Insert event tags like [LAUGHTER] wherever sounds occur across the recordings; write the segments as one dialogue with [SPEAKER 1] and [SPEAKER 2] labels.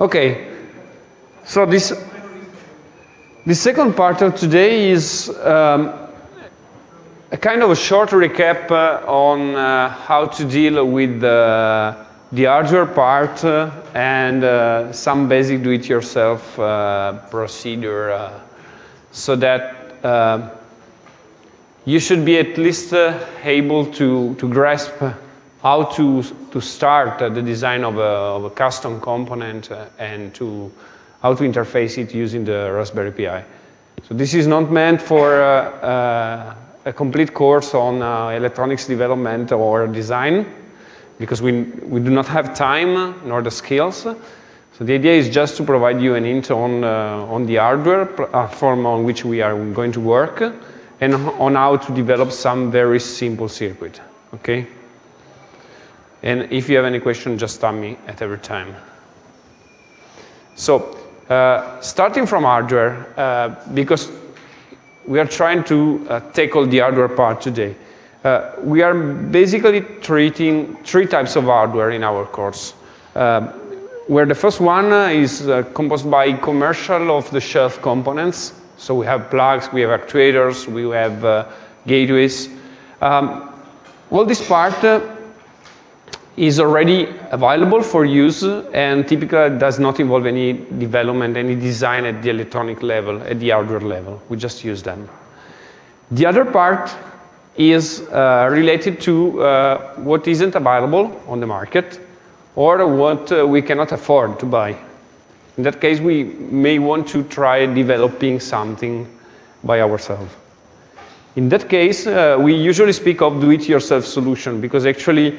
[SPEAKER 1] Okay, so this, the second part of today is um, a kind of a short recap uh, on uh, how to deal with the, the hardware part uh, and uh, some basic do-it-yourself uh, procedure uh, so that uh, you should be at least able to, to grasp how to, to start uh, the design of a, of a custom component uh, and to how to interface it using the Raspberry Pi. So this is not meant for uh, a complete course on uh, electronics development or design because we, we do not have time nor the skills. So the idea is just to provide you an hint on, uh, on the hardware platform on which we are going to work and on how to develop some very simple circuit, okay? And if you have any question, just stop me at every time. So, uh, starting from hardware, uh, because we are trying to uh, tackle the hardware part today. Uh, we are basically treating three types of hardware in our course. Uh, where the first one uh, is composed by commercial off-the-shelf components. So we have plugs, we have actuators, we have gateways. Um, all this part is already available for use and typically does not involve any development, any design at the electronic level, at the hardware level. We just use them. The other part is uh, related to uh, what isn't available on the market or what uh, we cannot afford to buy. In that case, we may want to try developing something by ourselves. In that case, uh, we usually speak of do-it-yourself solution because actually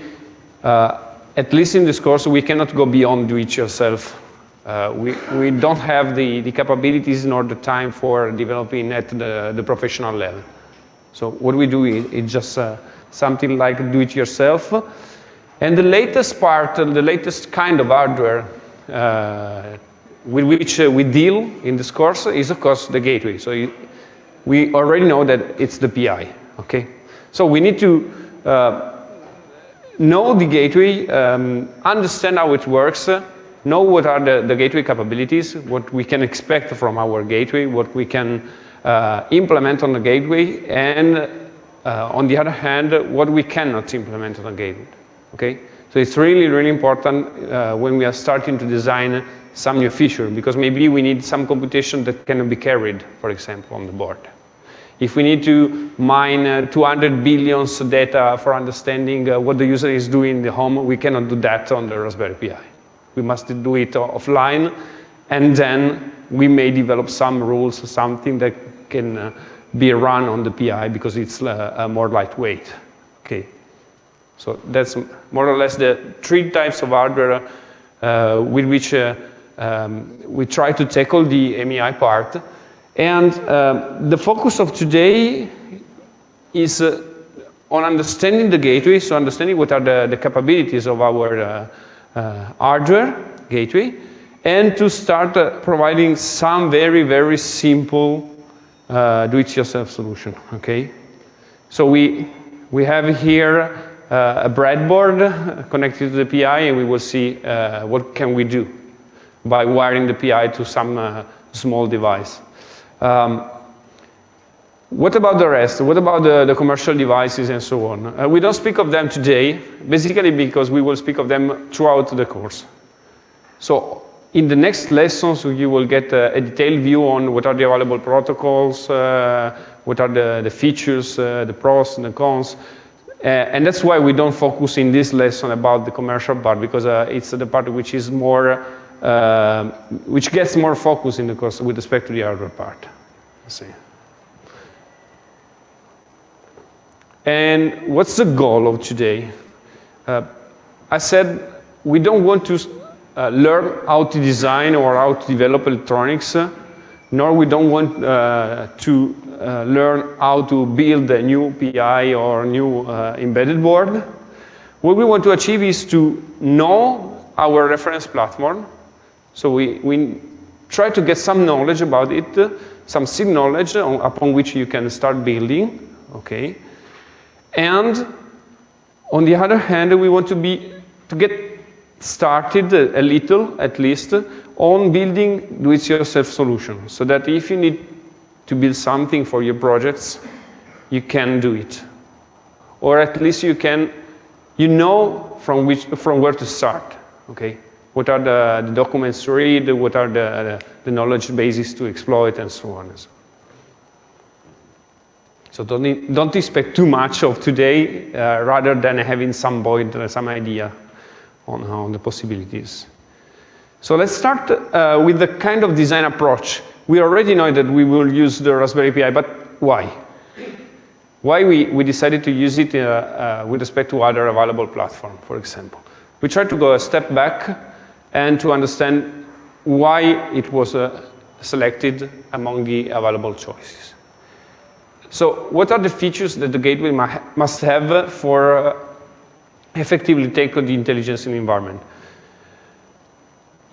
[SPEAKER 1] at least in this course, we cannot go beyond do-it-yourself. Uh, we, we don't have the, the capabilities nor the time for developing at the, the professional level. So what we do is, is just uh, something like do-it-yourself. And the latest part, uh, the latest kind of hardware uh, with which uh, we deal in this course is, of course, the gateway. So you, we already know that it's the PI, okay? So we need to know the gateway, um, understand how it works, uh, know what are the, the, gateway capabilities, what we can expect from our gateway, what we can uh, implement on the gateway, and uh, on the other hand, what we cannot implement on the gateway. Okay? So it's really, really important uh, when we are starting to design some new feature, because maybe we need some computation that cannot be carried, for example, on the board. If we need to mine uh, 200 billions data for understanding uh, what the user is doing in the home, we cannot do that on the Raspberry Pi. We must do it offline, and then we may develop some rules, or something that can uh, be run on the PI because it's uh, more lightweight. Okay. So that's more or less the three types of hardware uh, with which uh, um, we try to tackle the MEI part. And uh, the focus of today is uh, on understanding the gateway, so understanding what are the, the capabilities of our uh, uh hardware gateway, and to start uh, providing some very, very simple uh, do-it-yourself solution, okay? So we, we have here a breadboard connected to the PI, and we will see what can we do by wiring the PI to some small device. Um, what about the rest? What about the, the commercial devices and so on? Uh, we don't speak of them today, basically because we will speak of them throughout the course. So in the next lessons, you will get a, a detailed view on what are the available protocols, uh, what are the, the features, uh, the pros and the cons. Uh, and that's why we don't focus in this lesson about the commercial part, because uh, it's the part which is more uh, which gets more focus in the course with respect to the hardware part. Let's see. And what's the goal of today? Uh, I said we don't want to uh, learn how to design or how to develop electronics, uh, nor we don't want uh, to uh, learn how to build a new PI or new embedded board. What we want to achieve is to know our reference platform, so we, we try to get some knowledge about it, uh, some seed knowledge on, upon which you can start building, okay? And on the other hand, we want to be, to get started a, a little, at least, on building do-it-yourself solution, so that if you need to build something for your projects, you can do it. Or at least you can, you know from, which, from where to start, okay? What are the, the documents to read, what are the, the knowledge bases to exploit, and so on and so on. So don't, don't expect too much of today, uh, rather than having some void, uh, some idea on, on the possibilities. So let's start uh, with the kind of design approach. We already know that we will use the Raspberry Pi, but why? Why we, we decided to use it uh, uh, with respect to other available platform, for example. We tried to go a step back and to understand why it was uh, selected among the available choices. So what are the features that the gateway must have for uh, effectively take the intelligence in the environment?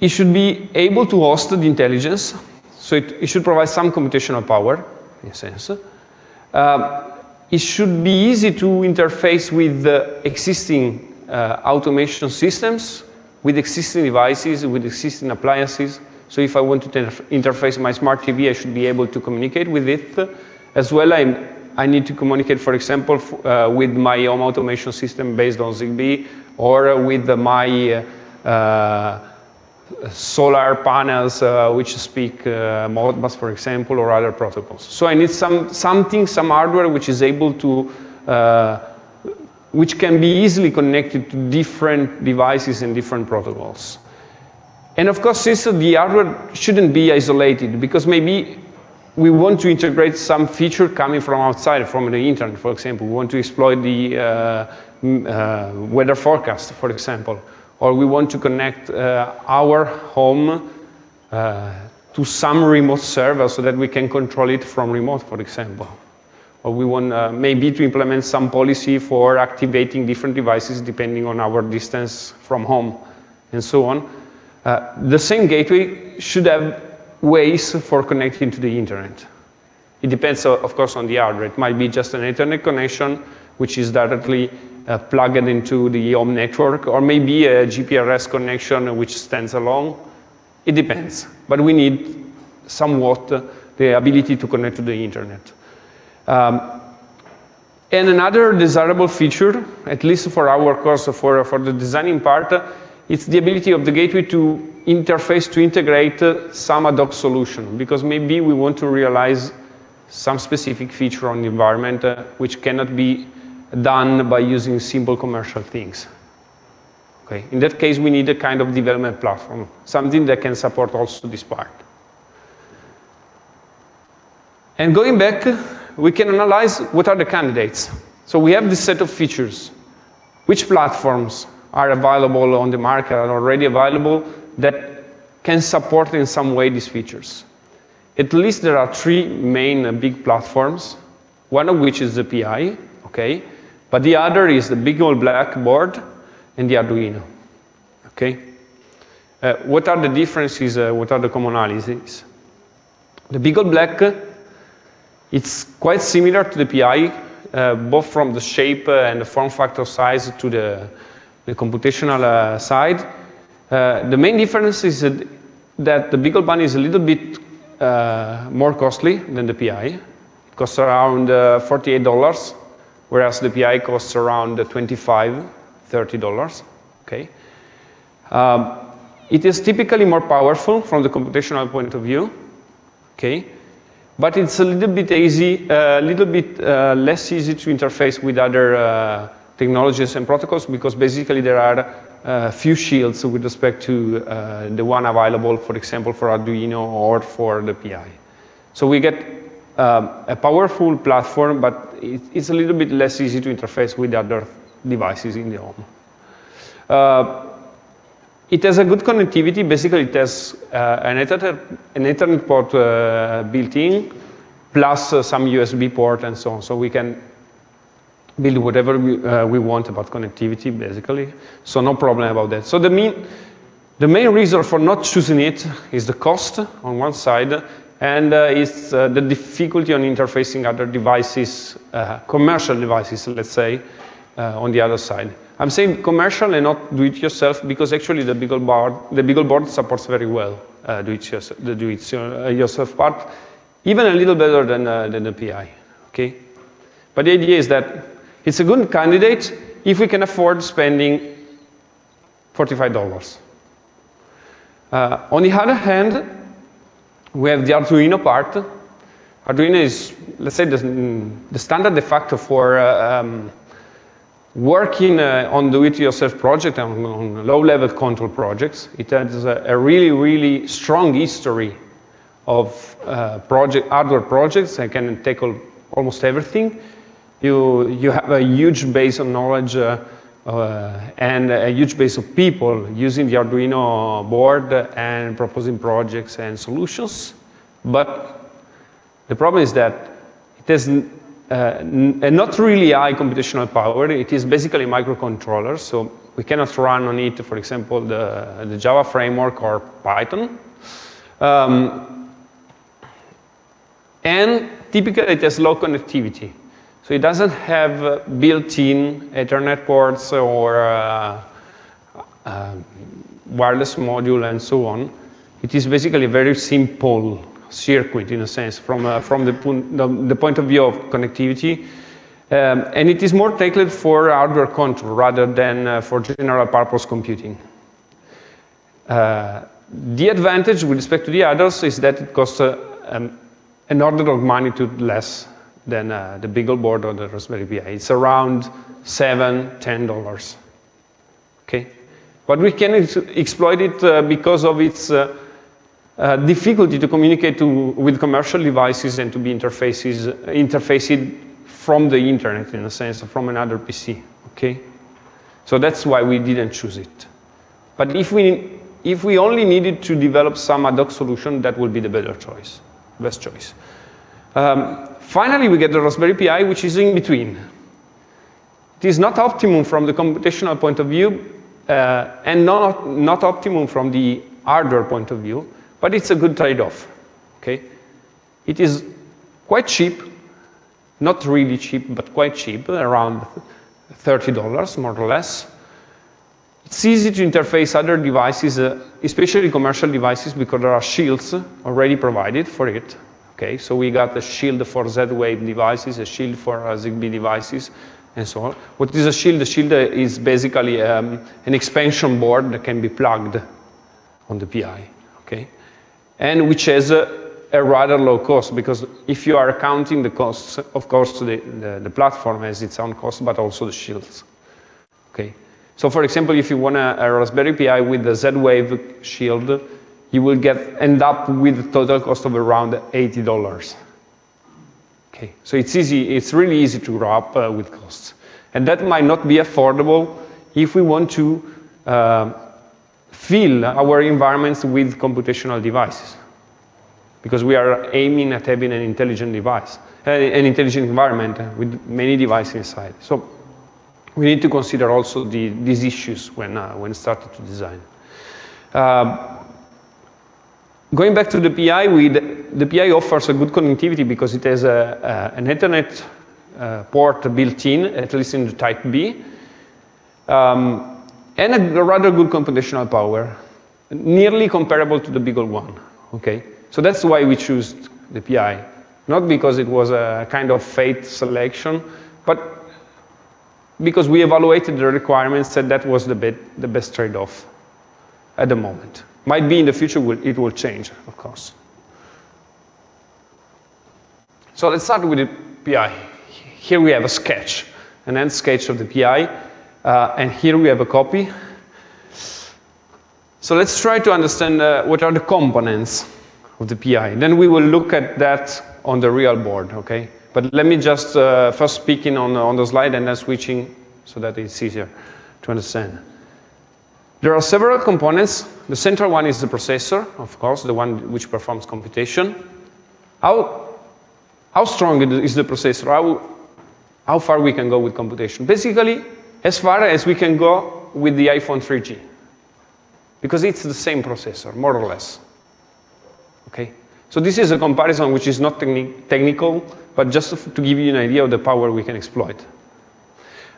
[SPEAKER 1] It should be able to host the intelligence, so it, it should provide some computational power, in a sense. Uh, it should be easy to interface with the existing uh, automation systems, with existing devices, with existing appliances. So if I want to interface my smart TV, I should be able to communicate with it as well, I, I need to communicate, for example, uh, with my home automation system based on ZigBee or with my uh, solar panels uh, which speak uh, Modbus, for example, or other protocols. So I need some, something, some hardware which is able to, uh, which can be easily connected to different devices and different protocols. And of course, since the hardware shouldn't be isolated, because maybe we want to integrate some feature coming from outside, from the internet, for example. We want to exploit the uh, uh, weather forecast, for example. Or we want to connect uh, our home uh, to some remote server so that we can control it from remote, for example. Or we want uh, maybe to implement some policy for activating different devices depending on our distance from home, and so on. Uh, the same gateway should have ways for connecting to the internet. It depends, of course, on the hardware. It might be just an Ethernet connection, which is directly uh, plugged into the home network, or maybe a GPRS connection which stands alone. It depends. But we need somewhat the ability to connect to the internet. Um, and another desirable feature, at least for our course, for, for the designing part, it's the ability of the gateway to interface to integrate uh, some ad hoc solution because maybe we want to realize some specific feature on the environment uh, which cannot be done by using simple commercial things. Okay. In that case, we need a kind of development platform, something that can support also this part. And going back, we can analyze what are the candidates. So we have this set of features. Which platforms are available on the market, are already available, that can support in some way these features. At least there are three main uh, big platforms, one of which is the PI, okay? But the other is the big old blackboard and the Arduino, okay? Uh, what are the differences, uh, what are the commonalities? The BeagleBone Black, it's quite similar to the PI, uh, both from the shape uh, and the form factor size to the, the computational uh, side. The main difference is that the BeagleBone is a little bit more costly than the PI. It costs around uh, $48, whereas the PI costs around $25, $30. Okay. Um, it is typically more powerful from the computational point of view. Okay. But it's a little bit easy, a little bit uh, less easy to interface with other uh, technologies and protocols because basically there are uh, few shields with respect to the one available, for example, for Arduino or for the PI. So we get um, a powerful platform, but it, it's a little bit less easy to interface with other devices in the home. Uh, it has a good connectivity. Basically, it has uh, an, Ethernet, an, Ethernet, port uh, built in, plus uh, some USB port and so on. So we can build whatever we, uh, we want about connectivity, basically. So no problem about that. So the main, the main reason for not choosing it is the cost on one side, and uh, it's uh, the difficulty on interfacing other devices, commercial devices, let's say, on the other side. I'm saying commercial and not do-it-yourself because actually the BeagleBoard, the BeagleBoard supports very well uh, do-it-yourself, the do-it-yourself part, even a little better than, uh, than the PI, okay? But the idea is that it's a good candidate if we can afford spending $45. Uh, on the other hand, we have the Arduino part. Arduino is, let's say, the, the standard de facto for uh, um, working uh, on do-it-yourself project, on, on low-level control projects. It has a, a, really, really strong history of uh, project, hardware projects. I can tackle almost everything. You, you have a huge base of knowledge uh, uh, and a huge base of people using the Arduino board and proposing projects and solutions. But the problem is that it has uh, not really high computational power. It is basically a microcontroller, so we cannot run on it, for example, the, the Java framework or Python. Um, and typically it has low connectivity. So it doesn't have uh, built-in Ethernet ports or uh, uh, wireless module and so on. It is basically very simple circuit in a sense from, uh, from the, the, point of view of connectivity. Um, and it is more tailored for hardware control rather than uh, for general purpose computing. Uh, the advantage with respect to the others is that it costs um, an order of magnitude less than uh, the BeagleBoard or the Raspberry Pi. It's around seven, ten dollars. Okay, but we can ex exploit it uh, because of its uh, difficulty to communicate to, with commercial devices and to be interfaces interfaced from the internet in a sense, from another PC. Okay, so that's why we didn't choose it. But if we if we only needed to develop some ad hoc solution, that would be the better choice, best choice. Um, finally, we get the Raspberry Pi, which is in between. It is not optimum from the computational point of view, uh, and not, not optimum from the hardware point of view, but it's a good trade-off. Okay? It is quite cheap, not really cheap, but quite cheap, around $30 more or less. It's easy to interface other devices, uh, especially commercial devices, because there are shields already provided for it. Okay, so we got a shield for Z-Wave devices, a shield for uh, ZigBee devices, and so on. What is a shield? A shield is basically um, an expansion board that can be plugged on the PI, okay? And which has a, a, rather low cost, because if you are counting the costs, of course, the, the, the platform has its own cost, but also the shields, okay? So for example, if you want a, a Raspberry Pi with the Z-Wave shield, you will get end up with a total cost of around $80. Okay, so it's easy, it's really easy to grow up uh, with costs. And that might not be affordable if we want to uh, fill our environments with computational devices. Because we are aiming at having an intelligent device, uh, an intelligent environment with many devices inside. So we need to consider also the, these issues when, uh, when starting to design. Uh, Going back to the PI, we, the PI offers a good connectivity because it has a, a, an Ethernet uh, port built in, at least in the type B, um, and a, rather good computational power, nearly comparable to the BeagleBone. Okay, so that's why we chose the PI, not because it was a kind of fate selection, but because we evaluated the requirements and that was the, the best trade-off at the moment. Might be in the future it will change, of course. So let's start with the PI. Here we have a sketch, an end sketch of the PI, uh, and here we have a copy. So let's try to understand uh, what are the components of the PI. Then we will look at that on the real board, okay? But let me just uh, first speaking on, on the slide and then switching so that it's easier to understand. There are several components. The central one is the processor, of course, the one which performs computation. How, how strong is the processor? How, how far we can go with computation? Basically, as far as we can go with the iPhone 3G. Because it's the same processor, more or less. Okay? So this is a comparison which is not techni technical, but just to give you an idea of the power we can exploit.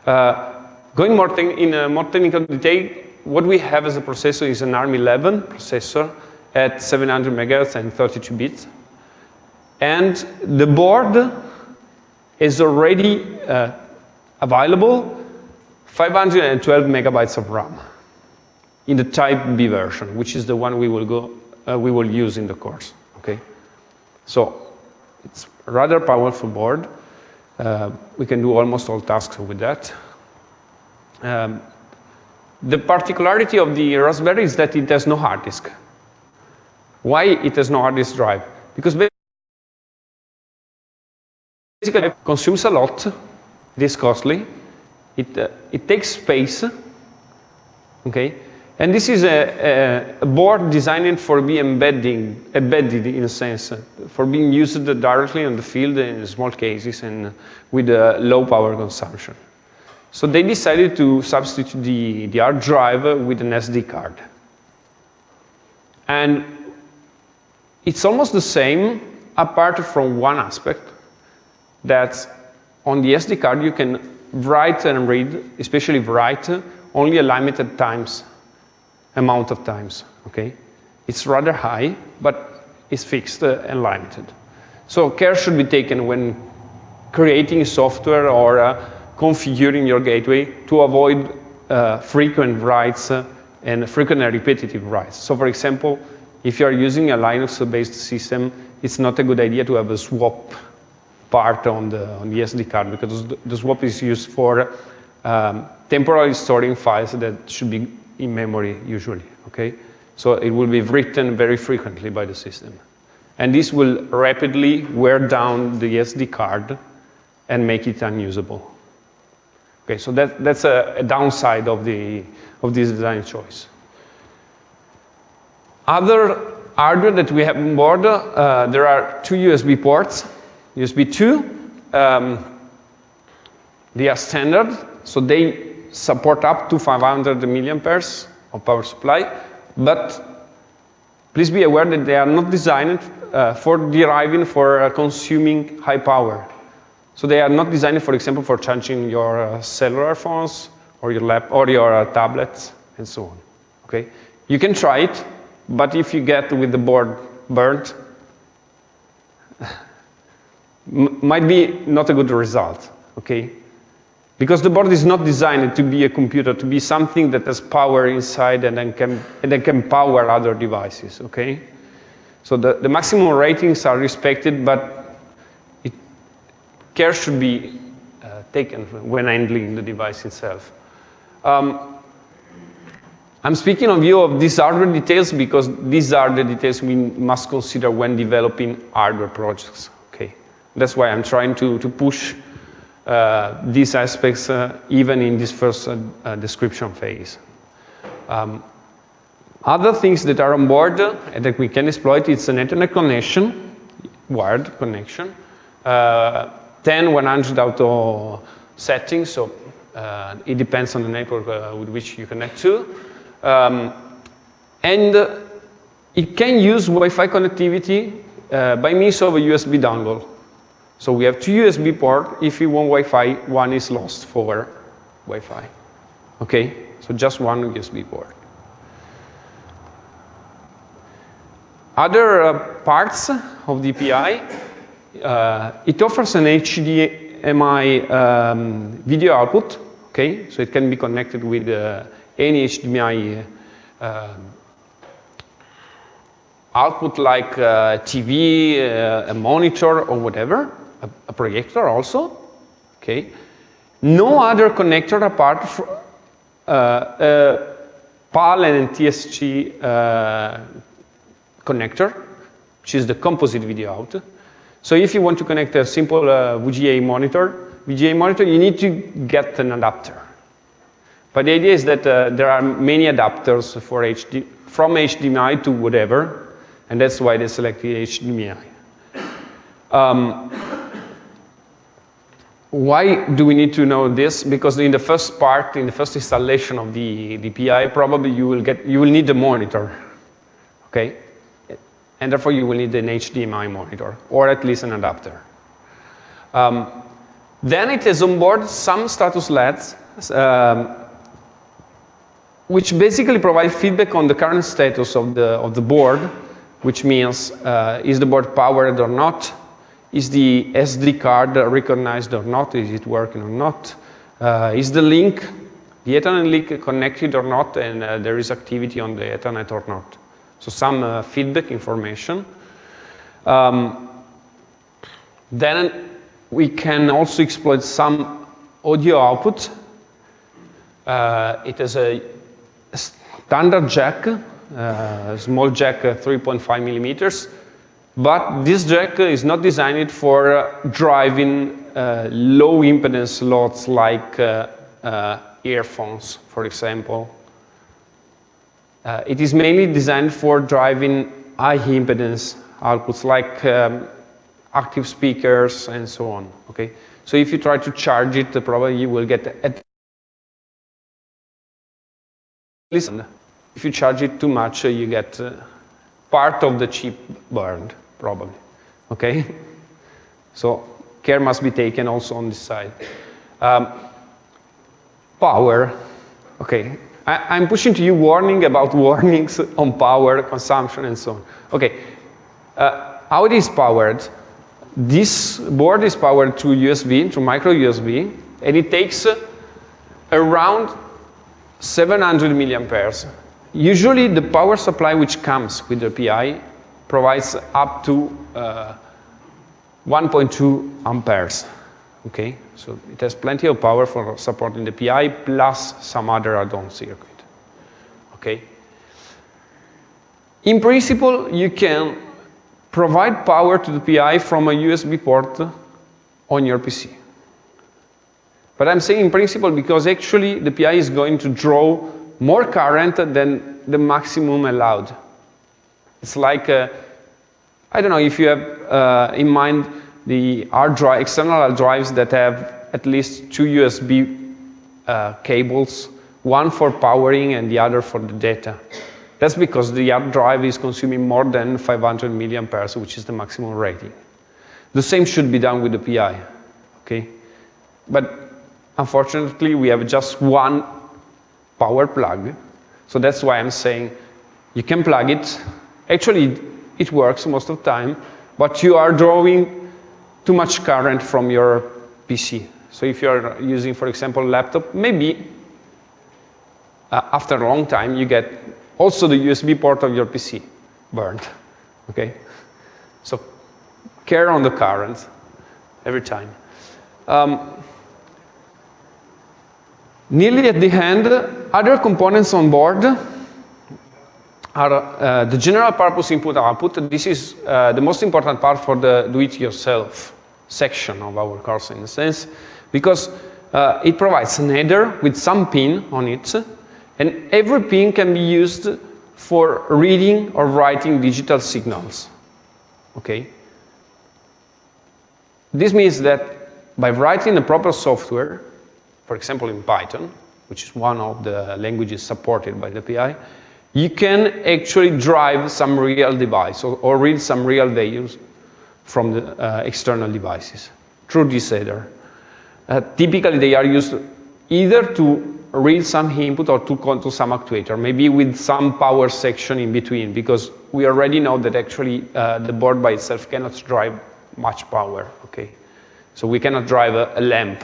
[SPEAKER 1] Uh, going more in a more technical detail, what we have as a processor is an ARM11 processor at 700 megahertz and 32 bits. And the board is already uh, available 512 megabytes of RAM in the Type B version, which is the one we will go uh, we will use in the course. Okay, so it's rather powerful board. Uh, we can do almost all tasks with that. Um, the particularity of the Raspberry is that it has no hard disk. Why it has no hard disk drive? Because basically it consumes a lot, it is costly, it, uh, it takes space, okay? And this is a, a, board designed for being embedding, embedded in a sense, for being used directly on the field in small cases and with a low power consumption. So they decided to substitute the, the hard drive with an SD card. And it's almost the same apart from one aspect that on the SD card you can write and read, especially write, only a limited times, amount of times, okay? It's rather high, but it's fixed and limited. So care should be taken when creating software or uh, configuring your gateway to avoid uh, frequent writes uh, and frequent and repetitive writes. So for example, if you are using a Linux-based system, it's not a good idea to have a swap part on the, on the SD card because the swap is used for um, temporarily storing files that should be in memory usually, okay? So it will be written very frequently by the system. And this will rapidly wear down the SD card and make it unusable. Okay, so that, that's a, a downside of, the, of this design choice. Other hardware that we have on board, uh, there are two USB ports USB 2, um, they are standard, so they support up to 500 milliamperes of power supply, but please be aware that they are not designed uh, for deriving for uh, consuming high power. So they are not designed, for example, for charging your uh, cellular phones or your lap or your uh, tablets and so on. Okay, you can try it, but if you get with the board burnt, might be not a good result, okay? Because the board is not designed to be a computer, to be something that has power inside and then can, and then can power other devices, okay? So the, the maximum ratings are respected, but it, care should be uh, taken when handling the device itself. Um, I'm speaking of you of these hardware details because these are the details we must consider when developing hardware projects. That's why I'm trying to, to push uh, these aspects uh, even in this first uh, uh description phase. Um, other things that are on board uh, that we can exploit, it's an Ethernet connection, wired connection, uh, 10, 100 auto settings, so it depends on the network with which you connect to. Um, and it can use Wi-Fi connectivity by means of a USB dongle. So we have two USB ports. If you want Wi-Fi, one is lost for Wi-Fi. Okay, so just one USB port. Other uh, parts of the PI, uh, it offers an HDMI um, video output. Okay, so it can be connected with uh, any HDMI uh, output like uh, TV, uh, a monitor, or whatever a, a projector also, okay? No other connector apart from uh, uh, PAL and NTSC uh, connector, which is the composite video out. So if you want to connect a simple uh, VGA monitor, VGA monitor, you need to get an adapter. But the idea is that uh, there are many adapters for HD, from HDMI to whatever, and that's why they selected HDMI. Um, why do we need to know this? Because in the first part, in the first installation of the, the PI, probably you will, get, you will need a monitor, okay? And therefore you will need an HDMI monitor, or at least an adapter. Um, then it is on board some status LEDs um, which basically provide feedback on the current status of the, of the board, which means uh, is the board powered or not, is the SD card recognized or not, is it working or not, uh, is the link, the Ethernet link connected or not, and uh, there is activity on the Ethernet or not. So some uh, feedback information. Um, then we can also exploit some audio output. Uh, it a standard jack, uh, small jack, uh, 3.5 millimeters, but this jack is not designed for uh, driving uh, low impedance slots like uh, earphones, for example. it is mainly designed for driving high impedance outputs like um, active speakers and so on. Okay, so if you try to charge it, probably you will get at listen. If you charge it too much, uh, you get uh, part of the chip burned, probably. Okay, [LAUGHS] so care must be taken also on this side. Um, power. Okay, I, am pushing to you warning about [LAUGHS] warnings on power consumption and so on. Okay, uh, how it is powered? This board is powered through USB, through micro USB, and it takes around 700 milliamperes. Usually the power supply which comes with the PI provides up to uh, 1.2 amperes. Okay, so it has plenty of power for supporting the PI plus some other add-on circuit. Okay. In principle, you can provide power to the PI from a USB port on your PC. But I'm saying in principle because actually the PI is going to draw more current than the maximum allowed. It's like, uh, I don't know if you have uh, in mind the hard drive, external hard drives that have at least two USB uh, cables, one for powering and the other for the data. That's because the hard drive is consuming more than 500 milliamperes, which is the maximum rating. The same should be done with the PI, okay? But unfortunately, we have just one power plug. So that's why I'm saying you can plug it. Actually, it works most of the time, but you are drawing too much current from your PC. So if you're using, for example, laptop, maybe uh, after a long time you get also the USB port of your PC burned, okay? So care on the current every time. Um, nearly at the end, other components on board are uh, the general purpose input output. This is uh, the most important part for the do-it-yourself section of our course in a sense, because uh, it provides an header with some pin on it and every pin can be used for reading or writing digital signals. Okay? This means that by writing the proper software, for example in Python, which is one of the languages supported by the PI, you can actually drive some real device or, or read some real values from the uh, external devices through this header. Uh, typically, they are used either to read some input or to control some actuator, maybe with some power section in between, because we already know that actually uh, the board by itself cannot drive much power, okay? So we cannot drive a, a lamp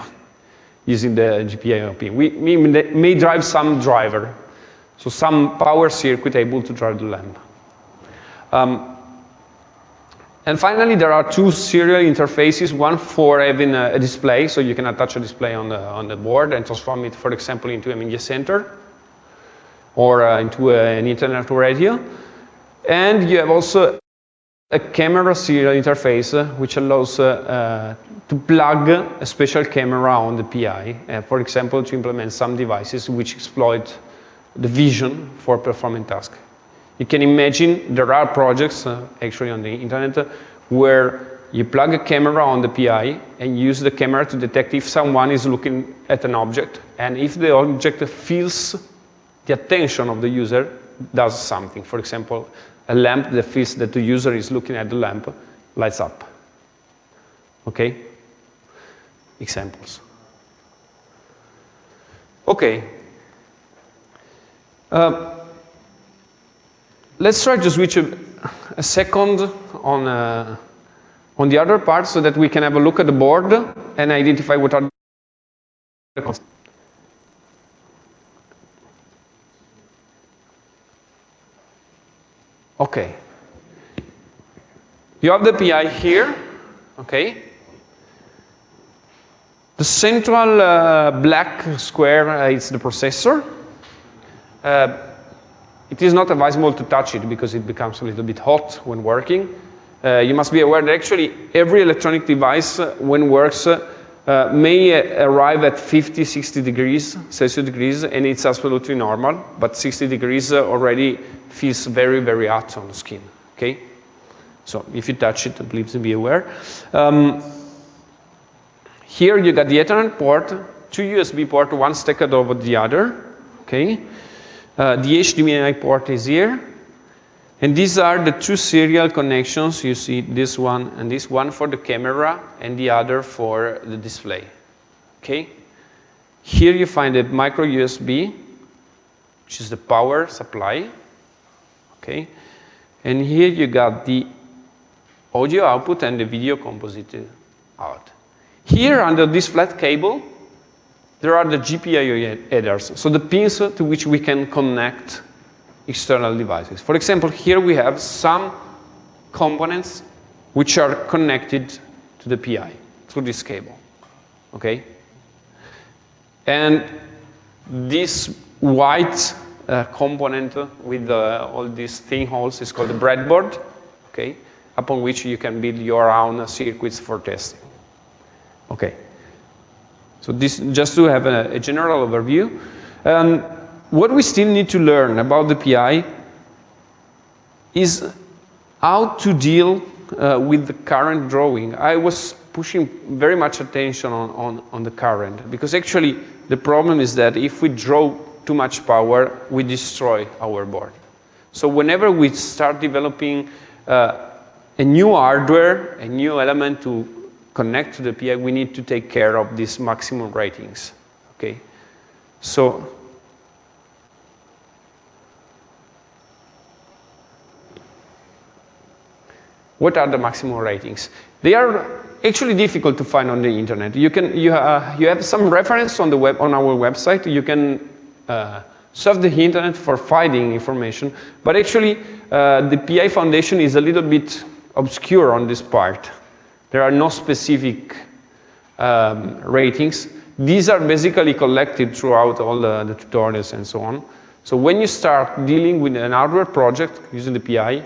[SPEAKER 1] using the GPIO We, we may drive some driver, so some power circuit able to drive the lamp. Um, and finally, there are two serial interfaces, one for having a, a, display, so you can attach a display on the, on the board and transform it, for example, into a media center or uh, into a, an internet radio. And you have also a camera serial interface, uh, which allows uh, uh to plug a special camera on the PI, uh, for example, to implement some devices which exploit the vision for performing tasks. You can imagine there are projects uh, actually on the internet uh, where you plug a camera on the PI and use the camera to detect if someone is looking at an object and if the object feels the attention of the user does something. For example, a lamp that feels that the user is looking at the lamp lights up. Okay? Examples. Okay. Uh, let's try to switch a, a second on, uh, on the other part so that we can have a look at the board and identify what are the. Okay. You have the PI here, okay? The central uh, black square uh, is the processor. Uh, it is not advisable to touch it because it becomes a little bit hot when working. Uh, you must be aware that actually every electronic device uh, when works uh, may arrive at 50, 60 degrees Celsius degrees and it's absolutely normal, but 60 degrees already feels very, very hot on the skin, okay? So if you touch it, please be aware. Um, here you got the Ethernet port, two USB port, one stacked over the other, okay? Uh, the HDMI port is here. And these are the two serial connections. You see this one and this one for the camera and the other for the display. Okay? Here you find a micro USB, which is the power supply. Okay? And here you got the audio output and the video composite out. Here under this flat cable, there are the GPIO headers, so the pins to which we can connect external devices. For example, here we have some components which are connected to the PI through this cable, okay? And this white uh, component with uh, all these thin holes is called the breadboard, okay? Upon which you can build your own circuits for testing. Okay. So this, just to have a, a general overview. Um, what we still need to learn about the PI is how to deal uh, with the current drawing. I was pushing very much attention on, on, on, the current because actually the problem is that if we draw too much power, we destroy our board. So whenever we start developing uh, a new hardware, a new element to connect to the PI, we need to take care of these maximum ratings. Okay, so what are the maximum ratings? They are actually difficult to find on the internet. You can you, uh, you have some reference on the web on our website. You can uh, surf the internet for finding information, but actually uh, the PI Foundation is a little bit obscure on this part. There are no specific um, ratings. These are basically collected throughout all the, the, tutorials and so on. So when you start dealing with an hardware project using the PI,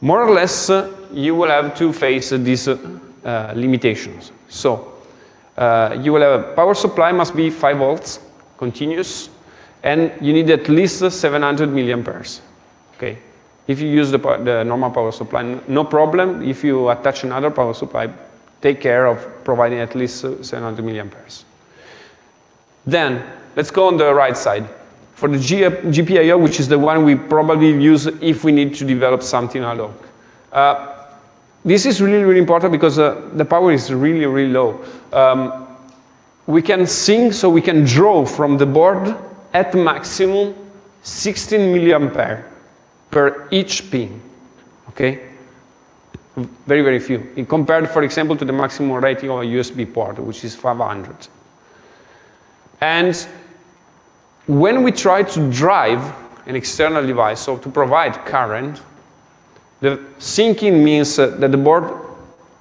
[SPEAKER 1] more or less uh, you will have to face uh, these uh, limitations. So uh, you will have a power supply must be 5 volts, continuous, and you need at least 700 milliamperes. Okay, if you use the, the normal power supply, no problem. If you attach another power supply, take care of providing at least 700 milliamperes. Then, let's go on the right side. For the GPIO, which is the one we probably use if we need to develop something ad hoc. Uh, this is really, really important because uh, the power is really, really low. Um, we can sink, so we can draw from the board at maximum 16 milliampere per each pin, okay? Very, very few. In compared, for example, to the maximum rating of a USB port, which is 500. And when we try to drive an external device, so to provide current, the sinking means uh, that the board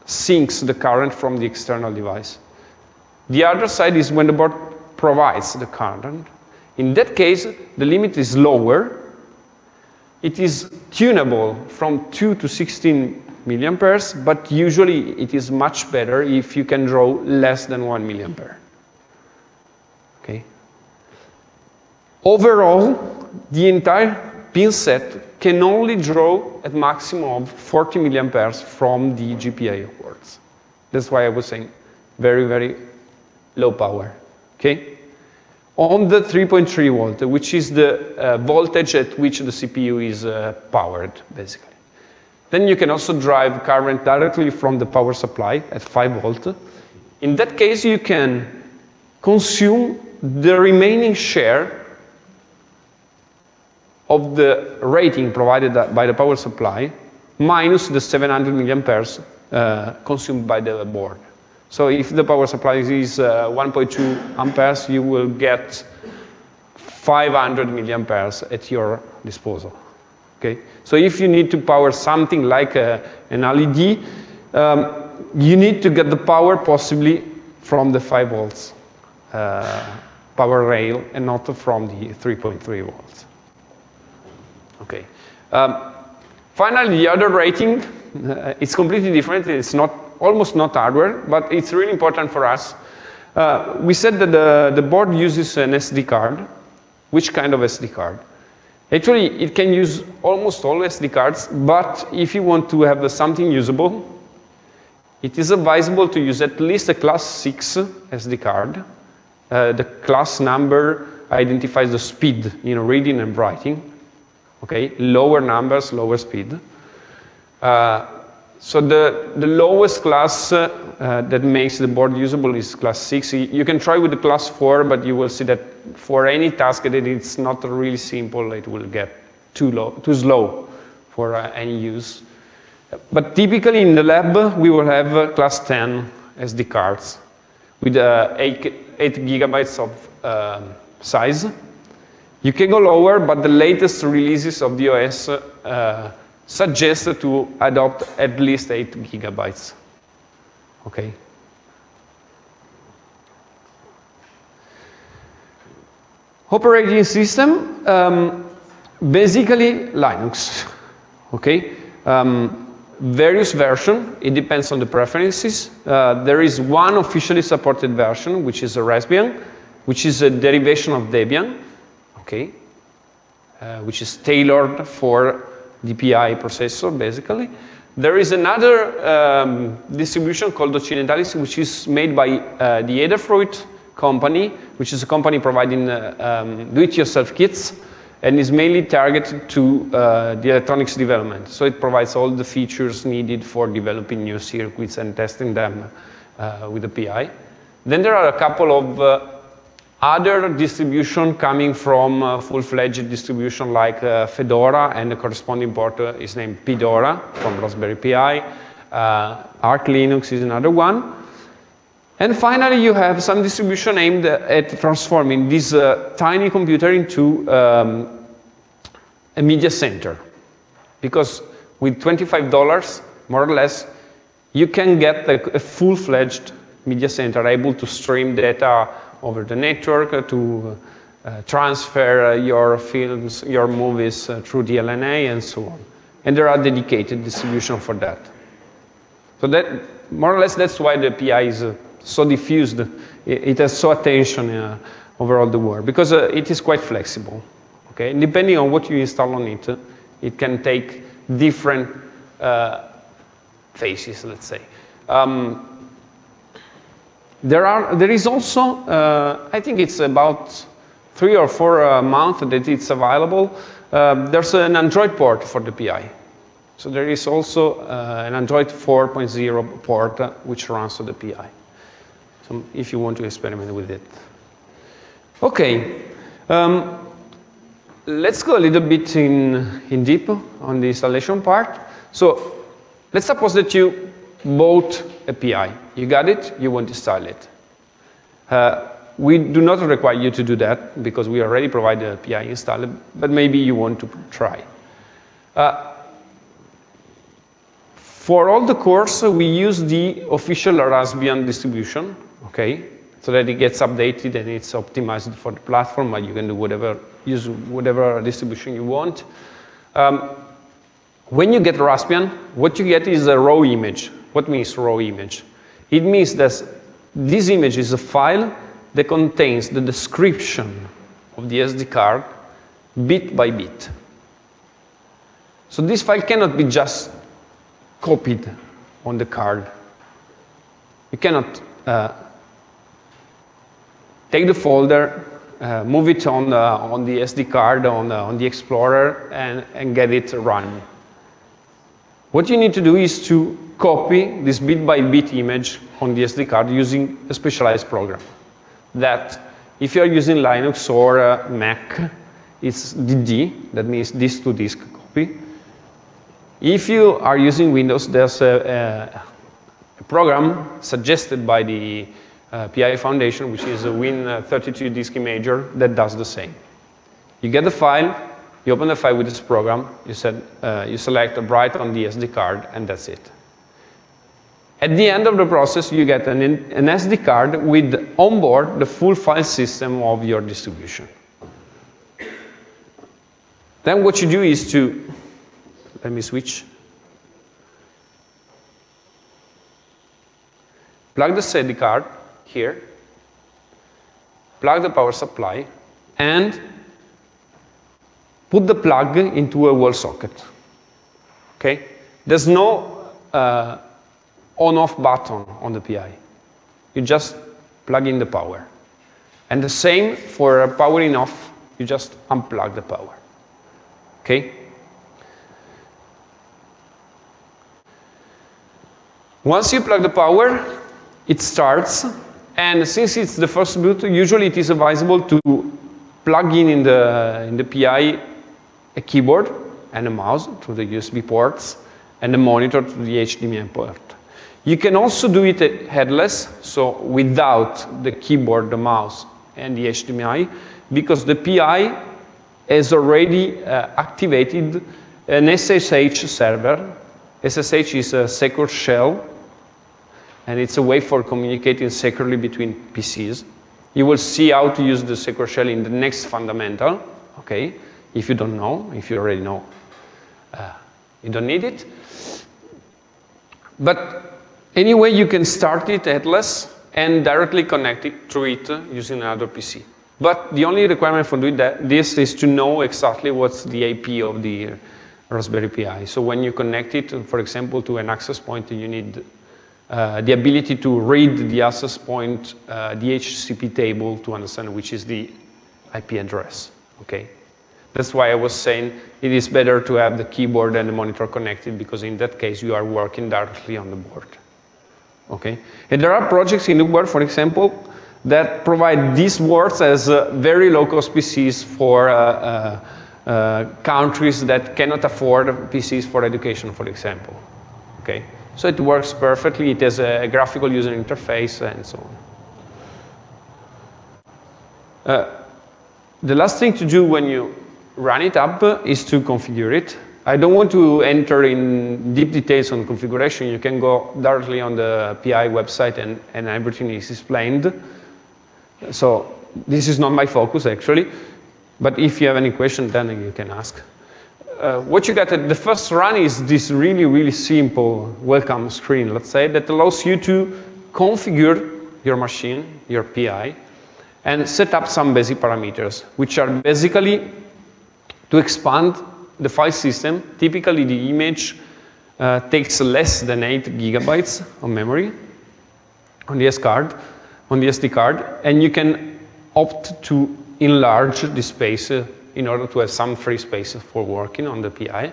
[SPEAKER 1] sinks the current from the external device. The other side is when the board provides the current. In that case, the limit is lower it is tunable from 2 to 16 milliamperes, but usually it is much better if you can draw less than 1 milliampere. Okay. Overall, the entire pin set can only draw at maximum of 40 milliamperes from the GPIO ports. That's why I was saying very, very low power. Okay on the 3.3 volt, which is the uh, voltage at which the CPU is uh, powered, basically. Then you can also drive current directly from the power supply at 5 volt. In that case, you can consume the remaining share of the rating provided by the power supply minus the 700 milliamperes uh, consumed by the board. So if the power supply is uh, 1.2 amperes, you will get 500 milliamperes at your disposal. Okay? So if you need to power something like a, an LED, um, you need to get the power possibly from the 5 volts uh, power rail and not from the 3.3 volts. Okay. Um, finally, the other rating, uh, it's completely different. It's not almost not hardware, but it's really important for us. Uh, we said that the, the board uses an SD card. Which kind of SD card? Actually, it can use almost all SD cards, but if you want to have something usable, it is advisable to use at least a class 6 SD card. Uh, the class number identifies the speed in reading and writing. Okay, lower numbers, lower speed. Uh, so the, the lowest class uh, uh, that makes the board usable is class 6. You can try with the class 4, but you will see that for any task that it's not really simple, it will get too, low, too slow for uh, any use. But typically in the lab, we will have uh, class 10 SD cards with uh, 8, 8 gigabytes of um, size. You can go lower, but the latest releases of the OS suggest to adopt at least 8 gigabytes. Okay. Operating system, um, basically Linux. Okay. Um, various version, it depends on the preferences. Uh, there is one officially supported version, which is a Raspbian, which is a derivation of Debian, okay, uh, which is tailored for DPI processor, basically. There is another um, distribution called Occidentalis, which is made by uh, the Adafruit company, which is a company providing uh, um, do-it-yourself kits, and is mainly targeted to uh, the electronics development. So it provides all the features needed for developing new circuits and testing them uh, with the PI. Then there are a couple of uh, other distribution coming from uh, full-fledged distribution like uh, Fedora and the corresponding port uh, is named Pidora from Raspberry Pi. Uh, Arch Linux is another one. And finally, you have some distribution aimed at transforming this uh, tiny computer into um, a media center. Because with $25, more or less, you can get a, a full-fledged media center able to stream data over the network to uh, transfer uh, your films, your movies uh, through DLNA and so on. And there are dedicated distribution for that. So that, more or less, that's why the API is uh, so diffused. It, has so attention uh, over all the world, because uh, it is quite flexible. Okay, and depending on what you install on it, it can take different phases, let's say. Um, there, are, there is also, uh, I think it's about three or four uh, months that it's available. Uh, there's an Android port for the PI. So there is also uh, an Android 4.0 port uh, which runs to the PI. So if you want to experiment with it. Okay, um, let's go a little bit in, in deep on the installation part. So let's suppose that you bought a PI. You got it, you want to install it. Uh, we do not require you to do that because we already provide a PI installer, but maybe you want to try. Uh, for all the course, we use the official Raspbian distribution, okay, so that it gets updated and it's optimized for the platform, but you can do whatever, use whatever distribution you want. Um, when you get Raspbian, what you get is a raw image. What means raw image? It means that this image is a file that contains the description of the SD card bit by bit. So this file cannot be just copied on the card. You cannot uh, take the folder, uh, move it on, the, on the SD card, on the, on the Explorer, and, and get it run. What you need to do is to copy this bit by bit image on the SD card using a specialized program that If you're using Linux or uh, Mac, it's DD, that means disk to disk copy. If you are using Windows, there's a, a program suggested by the uh, PI Foundation, which is a Win32 disk imager that does the same. You get the file, you open the file with this program, you, said, uh, you select write on the SD card, and that's it. At the end of the process, you get an, an SD card with onboard the full file system of your distribution. Then what you do is to, let me switch. Plug the SD card here, plug the power supply, and put the plug into a wall socket. Okay? There's no uh, on-off button on the PI. You just plug in the power. And the same for powering off, you just unplug the power. Okay? Once you plug the power, it starts, and since it's the first boot, usually it is advisable to plug in in the, in the PI a keyboard and a mouse through the USB ports, and a monitor to the HDMI port. You can also do it headless, so without the keyboard, the mouse, and the HDMI, because the PI has already uh, activated an SSH server. SSH is a secure shell, and it's a way for communicating securely between PCs. You will see how to use the secure shell in the next fundamental, okay? If you don't know, if you already know, uh, you don't need it. But Anyway, you can start it headless and directly connect it through it using another PC. But the only requirement for doing that, this is to know exactly what's the IP of the Raspberry Pi. So when you connect it, for example, to an access point, you need uh, the ability to read the access point uh, DHCP table to understand which is the IP address. Okay, that's why I was saying it is better to have the keyboard and the monitor connected because in that case you are working directly on the board. Okay? And there are projects in world, for example, that provide these words as uh, very low-cost PCs for uh, uh, uh, countries that cannot afford PCs for education, for example. Okay? So it works perfectly. It has a, a graphical user interface and so on. Uh, the last thing to do when you run it up is to configure it. I don't want to enter in deep details on configuration. You can go directly on the PI website and, and everything is explained. So this is not my focus actually, but if you have any question, then you can ask. Uh, what you get at the first run is this really, really simple welcome screen, let's say, that allows you to configure your machine, your PI, and set up some basic parameters, which are basically to expand the file system, typically the image uh, takes less than 8 gigabytes of memory on the SD card, on the SD card, and you can opt to enlarge the space uh, in order to have some free space for working on the PI.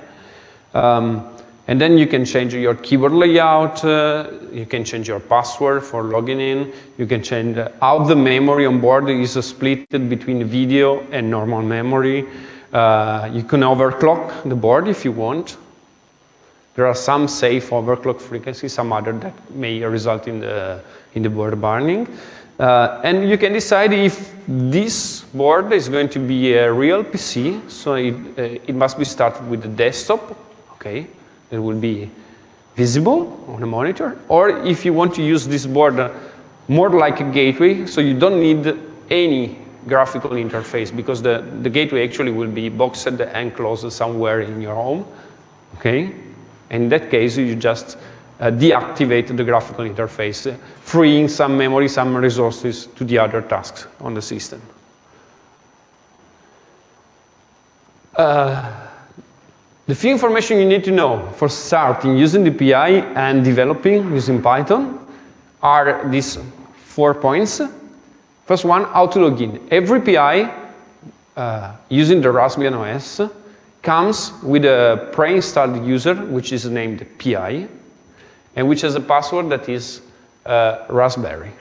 [SPEAKER 1] Um, and then you can change your keyboard layout, uh, you can change your password for logging in, you can change how the memory on board is split between video and normal memory. Uh, you can overclock the board if you want. There are some safe overclock frequencies, some other that may result in the, in the board burning. Uh, and you can decide if this board is going to be a real PC, so it, uh, it must be started with the desktop, okay, it will be visible on a monitor, or if you want to use this board uh, more like a gateway, so you don't need any graphical interface because the, the gateway actually will be boxed and closed somewhere in your home, okay? In that case, you just uh, deactivate the graphical interface, uh, freeing some memory, some resources to the other tasks on the system. Uh, the few information you need to know for starting using the PI and developing using Python are these four points. First one, how to log in. Every PI uh, using the Raspbian OS comes with a pre-installed user, which is named PI, and which has a password that is uh, Raspberry.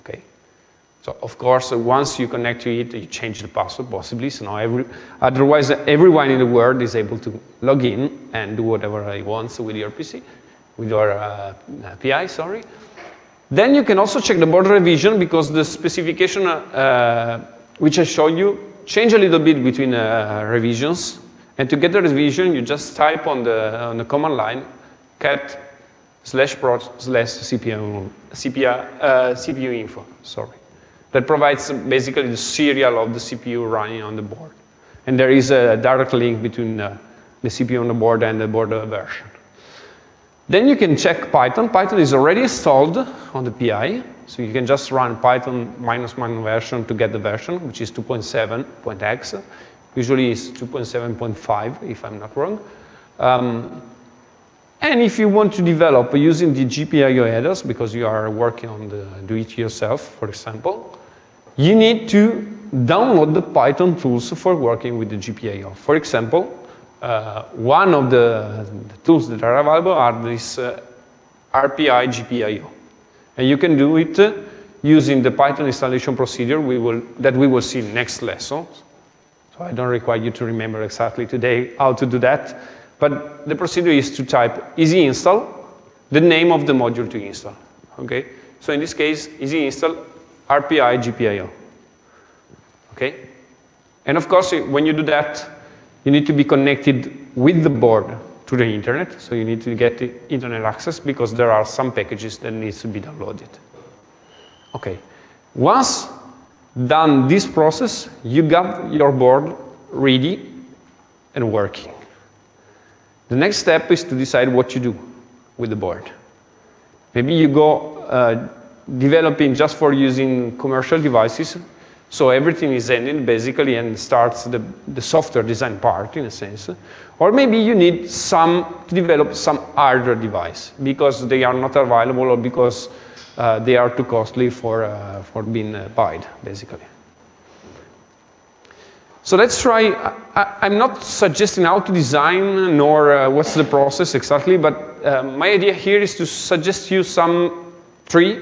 [SPEAKER 1] Okay. So of course, uh, once you connect to it, you change the password possibly. So now every, otherwise, uh, everyone in the world is able to log in and do whatever he wants with your PC, with your uh, API, sorry. Then you can also check the board revision because the specification uh, which I showed you change a little bit between uh, revisions. And to get the revision, you just type on the, on the command line cat slash pro slash CPU, uh, CPU info, sorry. That provides basically the serial of the CPU running on the board. And there is a direct link between uh, the CPU on the board and the board version. Then you can check Python. Python is already installed on the PI, so you can just run Python minus minus version to get the version, which is 2.7.x. Usually it's 2.7.5, if I'm not wrong. Um, and if you want to develop using the GPIO headers, because you are working on the do-it-yourself, for example, you need to download the Python tools for working with the GPIO. For example, uh, one of the, the, tools that are available are this uh, RPI GPIO. And you can do it uh, using the Python installation procedure we will, that we will see next lesson. So I don't require you to remember exactly today how to do that. But the procedure is to type easy install, the name of the module to install. Okay? So in this case, easy install RPI GPIO. Okay? And of course, when you do that, you need to be connected with the board to the internet. So you need to get internet access because there are some packages that needs to be downloaded. Okay. Once done this process, you got your board ready and working. The next step is to decide what you do with the board. Maybe you go uh, developing just for using commercial devices, so everything is ended basically and starts the, the software design part in a sense. Or maybe you need some to develop some hardware device because they are not available or because uh, they are too costly for, uh, for being uh, bought, basically. So let's try, I, am not suggesting how to design nor uh, what's the process exactly, but uh, my idea here is to suggest you some three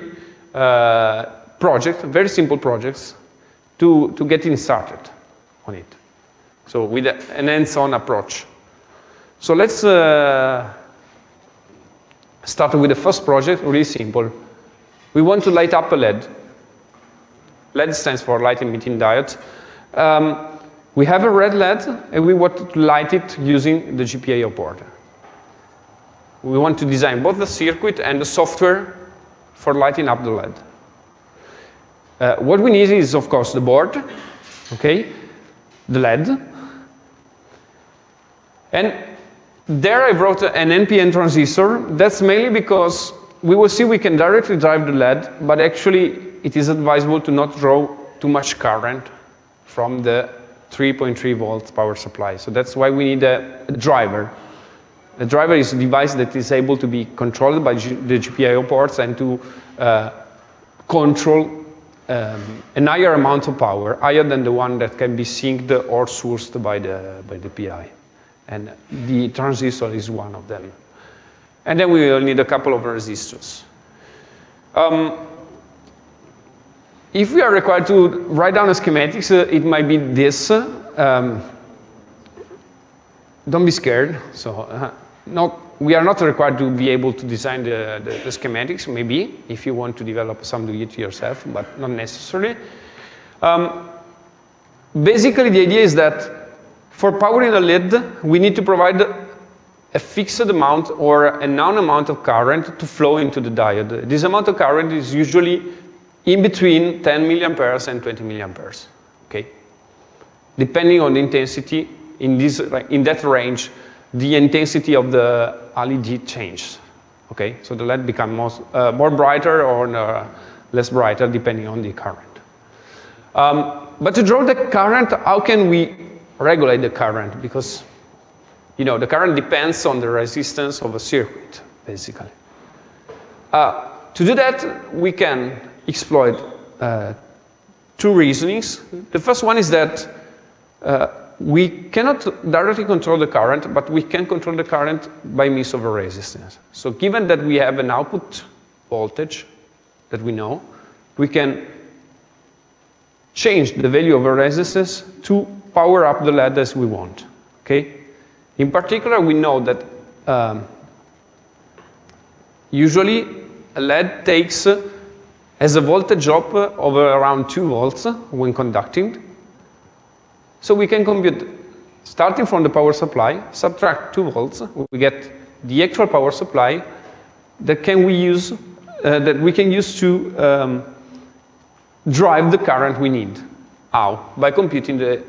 [SPEAKER 1] uh, projects, very simple projects, to, to getting started on it. So with an hands-on approach. So let's uh, start with the first project, really simple. We want to light up a LED. LED stands for light emitting diode. Um, we have a red LED, and we want to light it using the GPIO board. We want to design both the circuit and the software for lighting up the LED. Uh, what we need is, of course, the board, okay, the LED, and there I wrote an NPN transistor. That's mainly because we will see we can directly drive the LED, but actually it is advisable to not draw too much current from the 3.3 volts power supply. So that's why we need a, a, driver. A driver is a device that is able to be controlled by G the GPIO ports and to uh, control um, an higher amount of power, higher than the one that can be sinked or sourced by the, by the PI. And the transistor is one of them. And then we will need a couple of resistors. Um, if we are required to write down a schematics, uh, it might be this. Um, don't be scared. So, uh, not, we are not required to be able to design the, the, the schematics, maybe, if you want to develop some do it yourself, but not necessarily. Um, basically, the idea is that for powering a LED, we need to provide a fixed amount or a known amount of current to flow into the diode. This amount of current is usually in between 10 milliamperes and 20 milliamperes, okay? Depending on the intensity, in, this, in that range, the intensity of the LED changes, okay? So the LED becomes more, uh, more brighter or uh, less brighter depending on the current. Um, but to draw the current, how can we regulate the current? Because you know, the current depends on the resistance of a circuit, basically. Uh, to do that, we can exploit uh, two reasonings. The first one is that uh, we cannot directly control the current, but we can control the current by means of a resistance. So given that we have an output voltage that we know, we can change the value of a resistance to power up the LED as we want. Okay? In particular, we know that um, usually a LED takes uh, as a voltage drop of around 2 volts when conducting. So we can compute, starting from the power supply, subtract 2 volts, we get the actual power supply that can we use, uh, that we can use to um, drive the current we need. How? By computing the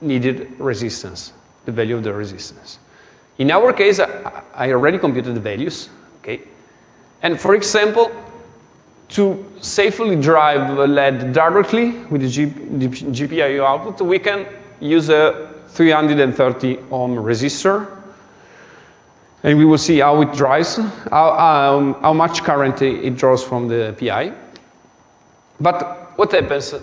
[SPEAKER 1] needed resistance, the value of the resistance. In our case, I already computed the values, okay? And for example, to safely drive LED directly with the, the GPIO output, we can use a 330 ohm resistor. And we will see how it drives, how, um, how much current it draws from the PI. But what happens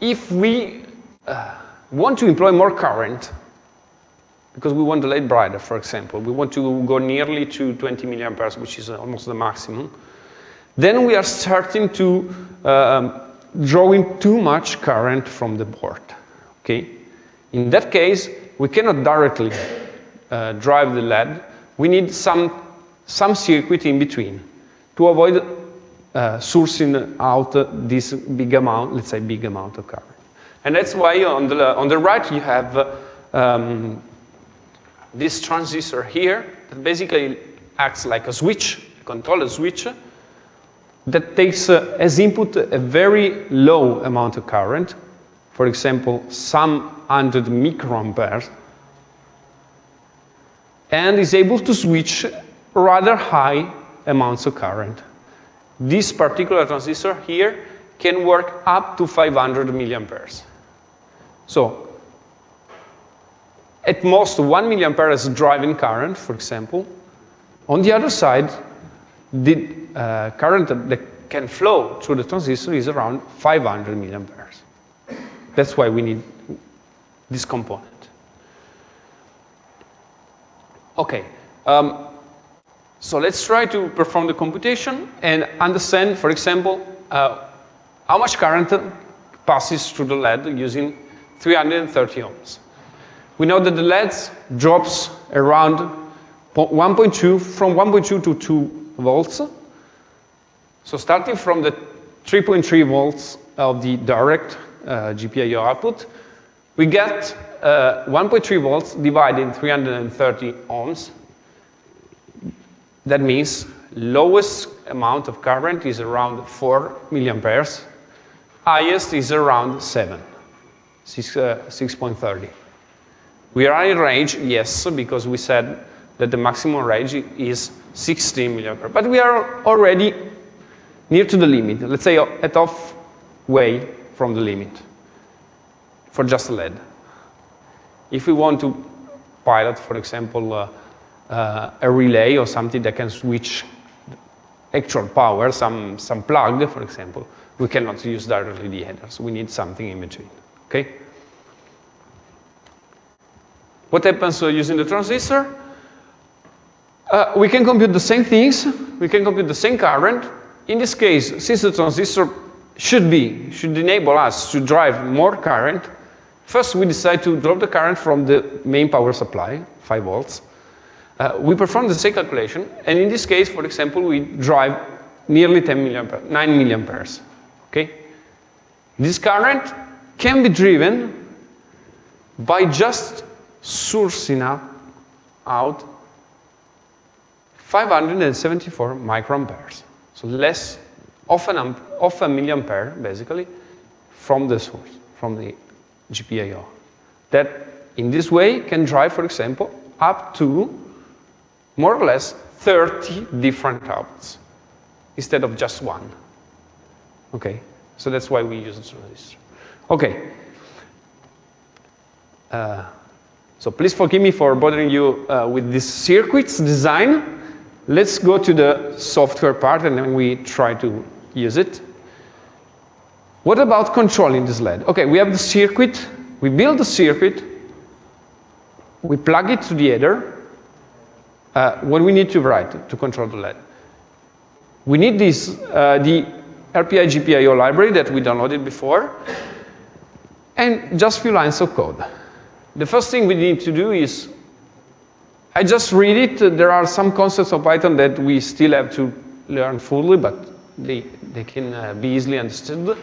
[SPEAKER 1] if we uh, want to employ more current, because we want the LED brighter, for example, we want to go nearly to 20 milliamperes, which is almost the maximum, then we are starting to um, drawing too much current from the board. Okay? In that case, we cannot directly uh, drive the LED. We need some, some circuit in between to avoid uh, sourcing out this big amount, let's say big amount of current. And that's why on the, on the right you have um, this transistor here that basically acts like a switch, a controller switch, that takes uh, as input a very low amount of current, for example, some hundred microamperes, and is able to switch rather high amounts of current. This particular transistor here can work up to 500 milliamperes. So, at most 1 milliampere is driving current, for example. On the other side, the uh, current that can flow through the transistor is around 500 milliamperes. That's why we need this component. Okay, um, so let's try to perform the computation and understand, for example, uh, how much current passes through the LED using 330 ohms. We know that the LED drops around 1.2, from 1.2 to 2 volts. So starting from the 3.3 volts of the direct uh, GPIO output, we get uh, 1.3 volts divided in 330 ohms. That means lowest amount of current is around 4 milliamperes. Highest is around 7, 6.30. Uh, we are in range, yes, because we said that the maximum range is 16 milliampere. But we are already near to the limit, let's say at off way from the limit for just LED. If we want to pilot, for example, uh, uh, a relay or something that can switch actual power, some, some plug, for example, we cannot use directly the headers. We need something in between, okay? What happens uh, using the transistor? Uh, we can compute the same things, we can compute the same current. In this case, since the transistor should be, should enable us to drive more current, first we decide to drop the current from the main power supply, 5 volts. Uh, we perform the same calculation, and in this case, for example, we drive nearly 10 milliampere, 9 milliamperes. Okay? This current can be driven by just sourcing out 574 microamperes. So less of, an of a milliampere, basically, from the source, from the GPIO. That, in this way, can drive, for example, up to more or less 30 different outputs instead of just one. Okay, so that's why we use the transistor. Okay. Uh, so please forgive me for bothering you uh, with this circuits design. Let's go to the software part and then we try to use it. What about controlling this LED? Okay, we have the circuit, we build the circuit, we plug it to the header. Uh, what we need to write to control the LED? We need this, uh, the RPI GPIO library that we downloaded before. and just a few lines of code. The first thing we need to do is, I just read it. There are some concepts of Python that we still have to learn fully, but they, they can uh, be easily understood.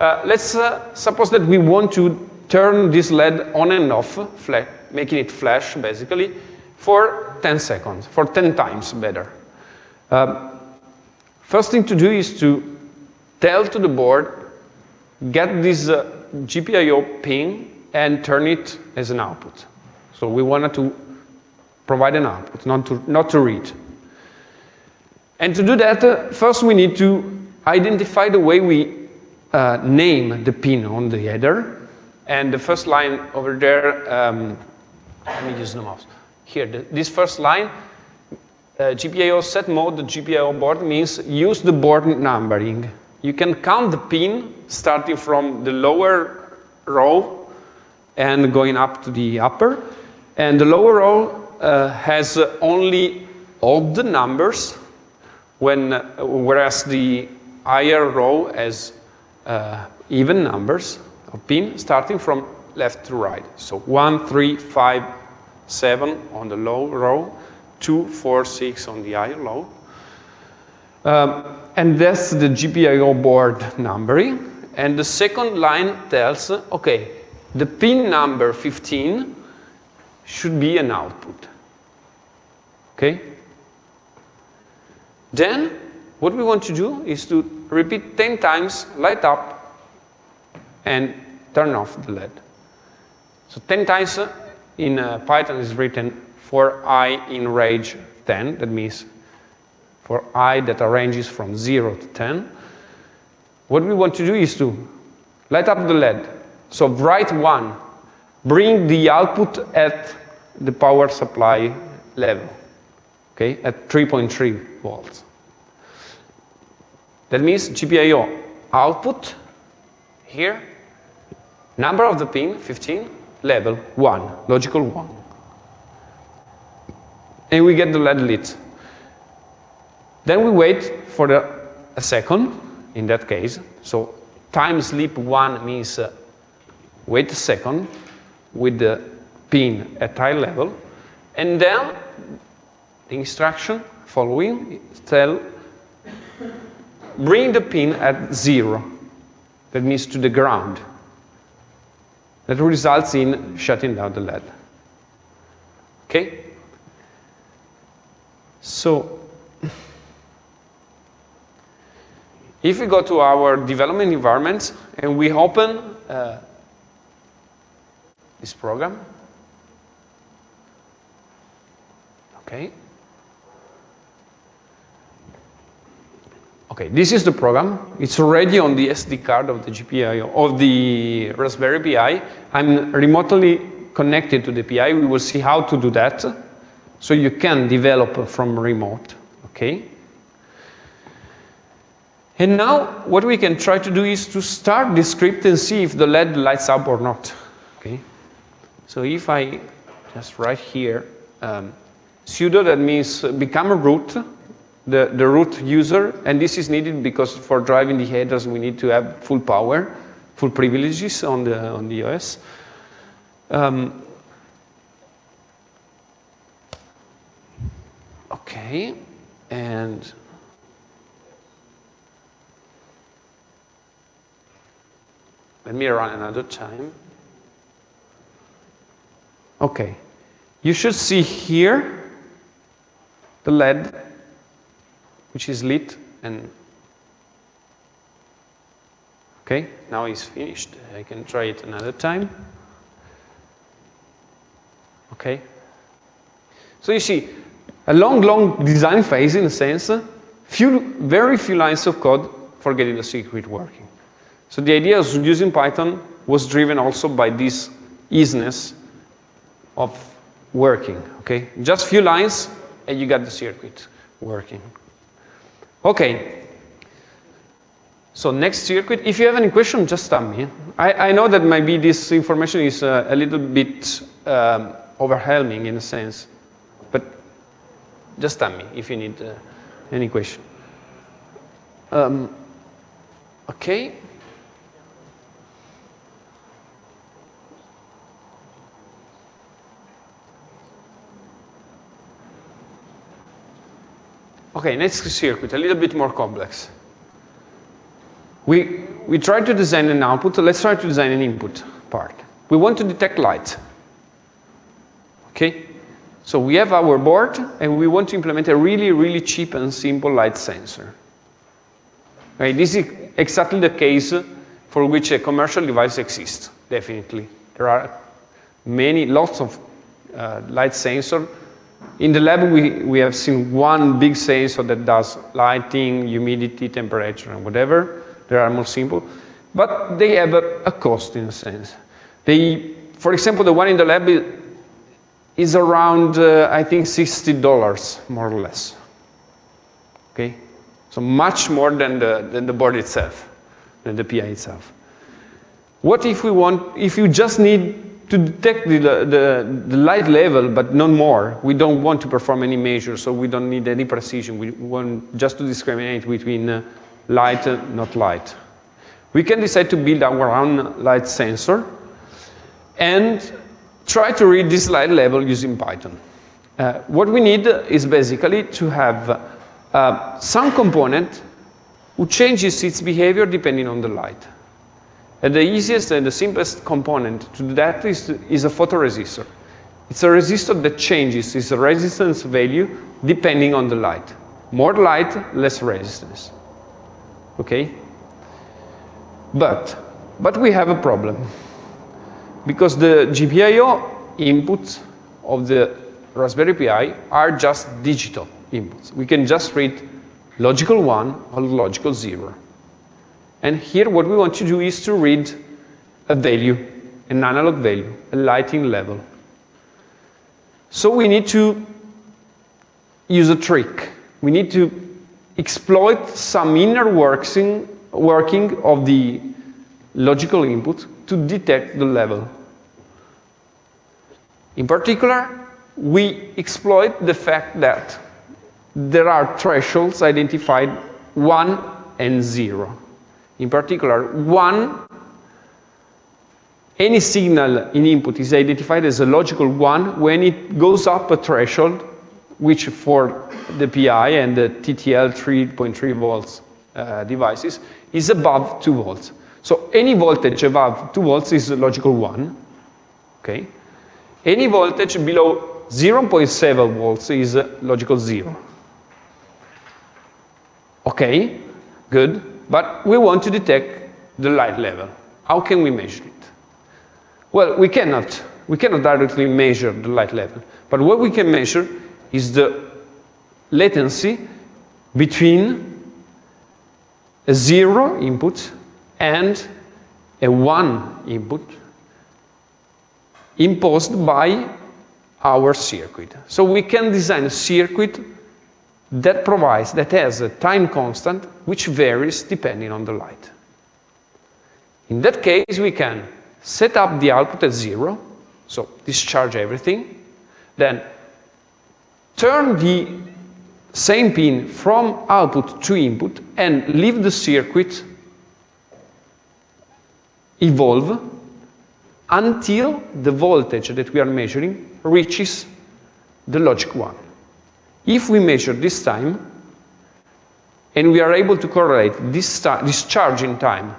[SPEAKER 1] Uh, let's uh, suppose that we want to turn this LED on and off, making it flash, basically, for 10 seconds, for 10 times better. Um, first thing to do is to tell to the board, get this uh, GPIO pin and turn it as an output. So we wanted to provide an output, not to, not to read. And to do that, uh, first we need to identify the way we uh, name the pin on the header. And the first line over there, um, let me use the mouse. Here, the, this first line, uh, GPIO set mode, the GPIO board means use the board numbering. You can count the pin starting from the lower row and going up to the upper. And the lower row uh, has only odd numbers, when, whereas the higher row has uh, even numbers of pin starting from left to right. So 1, 3, 5, 7 on the low row, 2, 4, 6 on the higher low. Um, and that's the GPIO board numbering. And the second line tells, okay, the pin number 15 should be an output. Okay? Then, what we want to do is to repeat 10 times, light up, and turn off the LED. So 10 times in uh, Python is written for i in range 10. That means for i that ranges from 0 to 10. What we want to do is to light up the LED. So write 1, bring the output at the power supply level, okay, at 3.3 volts. That means GPIO output here, number of the pin, 15, level 1, logical 1. And we get the LED lit. Then we wait for the, a second, in that case. So time sleep 1 means uh, wait a second with the pin at high level. And then the instruction following tell bring the pin at zero. That means to the ground. That results in shutting down the LED. Okay? So, if we go to our development environment and we open uh, this program, okay? Okay, this is the program. It's already on the SD card of the GPIO, of the Raspberry Pi. I'm remotely connected to the PI. We will see how to do that. So you can develop from remote, okay? And now what we can try to do is to start the script and see if the LED lights up or not, okay? So if I just write here, um, sudo, that means become a root, the, the root user, and this is needed because for driving the headers we need to have full power, full privileges on the, on the OS. Um, okay, and let me run another time. Okay, you should see here the LED which is lit and okay now it's finished. I can try it another time. Okay. So you see a long long design phase in a sense uh, few very few lines of code for getting the circuit working. So the idea of using Python was driven also by this easiness of working okay? Just few lines and you got the circuit working Okay. So next circuit, if you have any question, just tell me. I, I know that maybe this information is uh, a little bit um, overwhelming in a sense, but just tell me if you need uh, any question. Um, okay. Okay, next circuit, a little bit more complex. We, we try to design an output, let's try to design an input part. We want to detect light. Okay? So we have our board, and we want to implement a really, really cheap and simple light sensor. Okay, this is exactly the case for which a commercial device exists, definitely. There are many, lots of uh, light sensors. In the lab, we, we have seen one big sensor that does lighting, humidity, temperature, and whatever. They are more simple. But they have a, a cost in a sense. They, for example, the one in the lab is around, uh, I think, $60, more or less. Okay? So much more than the, than the board itself, than the PI itself. What if we want, if you just need to detect the, the, the light level, but not more, we don't want to perform any measure, so we don't need any precision. We want just to discriminate between uh, light and not light. We can decide to build our own light sensor and try to read this light level using Python. Uh, what we need is basically to have uh, some component who changes its behavior depending on the light. And the easiest and the simplest component to do that is, is a photoresistor. It's a resistor that changes its resistance value depending on the light. More light, less resistance. Okay? But, but we have a problem because the GPIO inputs of the Raspberry Pi are just digital inputs. We can just read logical 1 or logical 0. And here what we want to do is to read a value, an analog value, a lighting level. So we need to use a trick. We need to exploit some inner working, working of the logical input to detect the level. In particular, we exploit the fact that there are thresholds identified 1 and 0. In particular, 1, any signal in input is identified as a logical 1 when it goes up a threshold, which for the PI and the TTL 3.3 volts uh, devices is above 2 volts. So any voltage above 2 volts is a logical 1. Okay? Any voltage below 0.7 volts is logical 0. Okay, good. But we want to detect the light level. How can we measure it? Well, we cannot. We cannot directly measure the light level. But what we can measure is the latency between a zero input and a one input imposed by our circuit. So we can design a circuit that provides, that has a time constant which varies depending on the light. In that case, we can set up the output at zero, so discharge everything, then turn the same pin from output to input and leave the circuit evolve until the voltage that we are measuring reaches the logic 1. If we measure this time, and we are able to correlate this, this charging time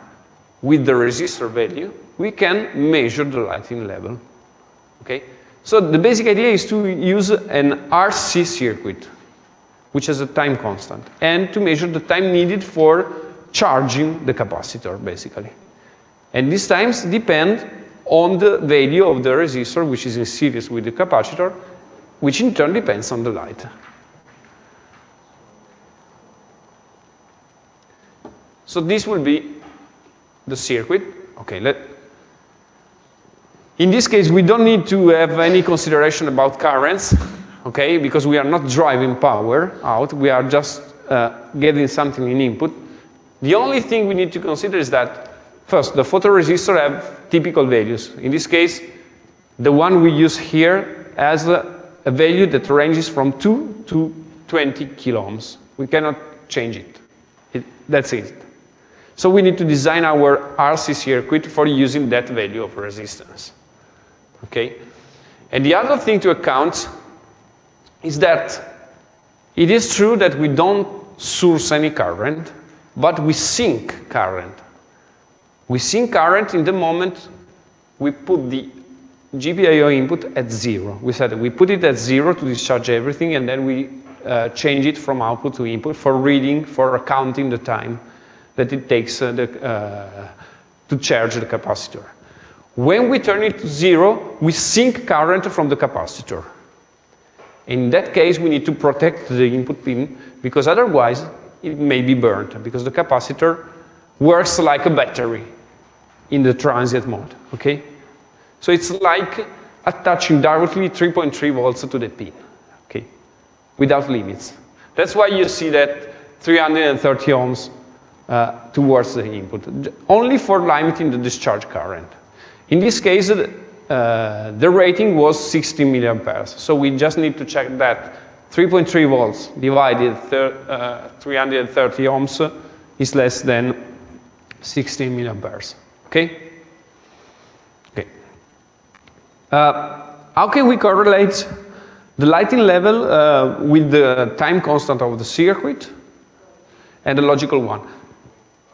[SPEAKER 1] with the resistor value, we can measure the lighting level. Okay? So the basic idea is to use an RC circuit, which has a time constant, and to measure the time needed for charging the capacitor, basically. And these times depend on the value of the resistor, which is in series with the capacitor, which in turn depends on the light. So this will be the circuit. Okay, let, in this case, we don't need to have any consideration about currents, okay, because we are not driving power out, we are just uh, getting something in input. The only thing we need to consider is that First, the photoresistor have typical values. In this case, the one we use here has a, a value that ranges from 2 to 20 kilo ohms. We cannot change it. it. That's it. So we need to design our RC circuit for using that value of resistance. Okay? And the other thing to account is that It is true that we don't source any current, but we sink current. We sink current in the moment we put the GPIO input at zero. We said we put it at zero to discharge everything, and then we uh, change it from output to input for reading, for counting the time that it takes uh, the, uh, to charge the capacitor. When we turn it to zero, we sink current from the capacitor. In that case, we need to protect the input pin because otherwise it may be burnt because the capacitor works like a battery in the transient mode, okay? So it's like attaching directly 3.3 volts to the pin, okay? Without limits. That's why you see that 330 ohms uh, towards the input, only for limiting the discharge current. In this case, uh, the rating was 60 milliamperes. So we just need to check that 3.3 volts divided uh, 330 ohms is less than 16 milliamperes. Okay? Okay. Uh, how can we correlate the lighting level uh, with the time constant of the circuit and the logical one?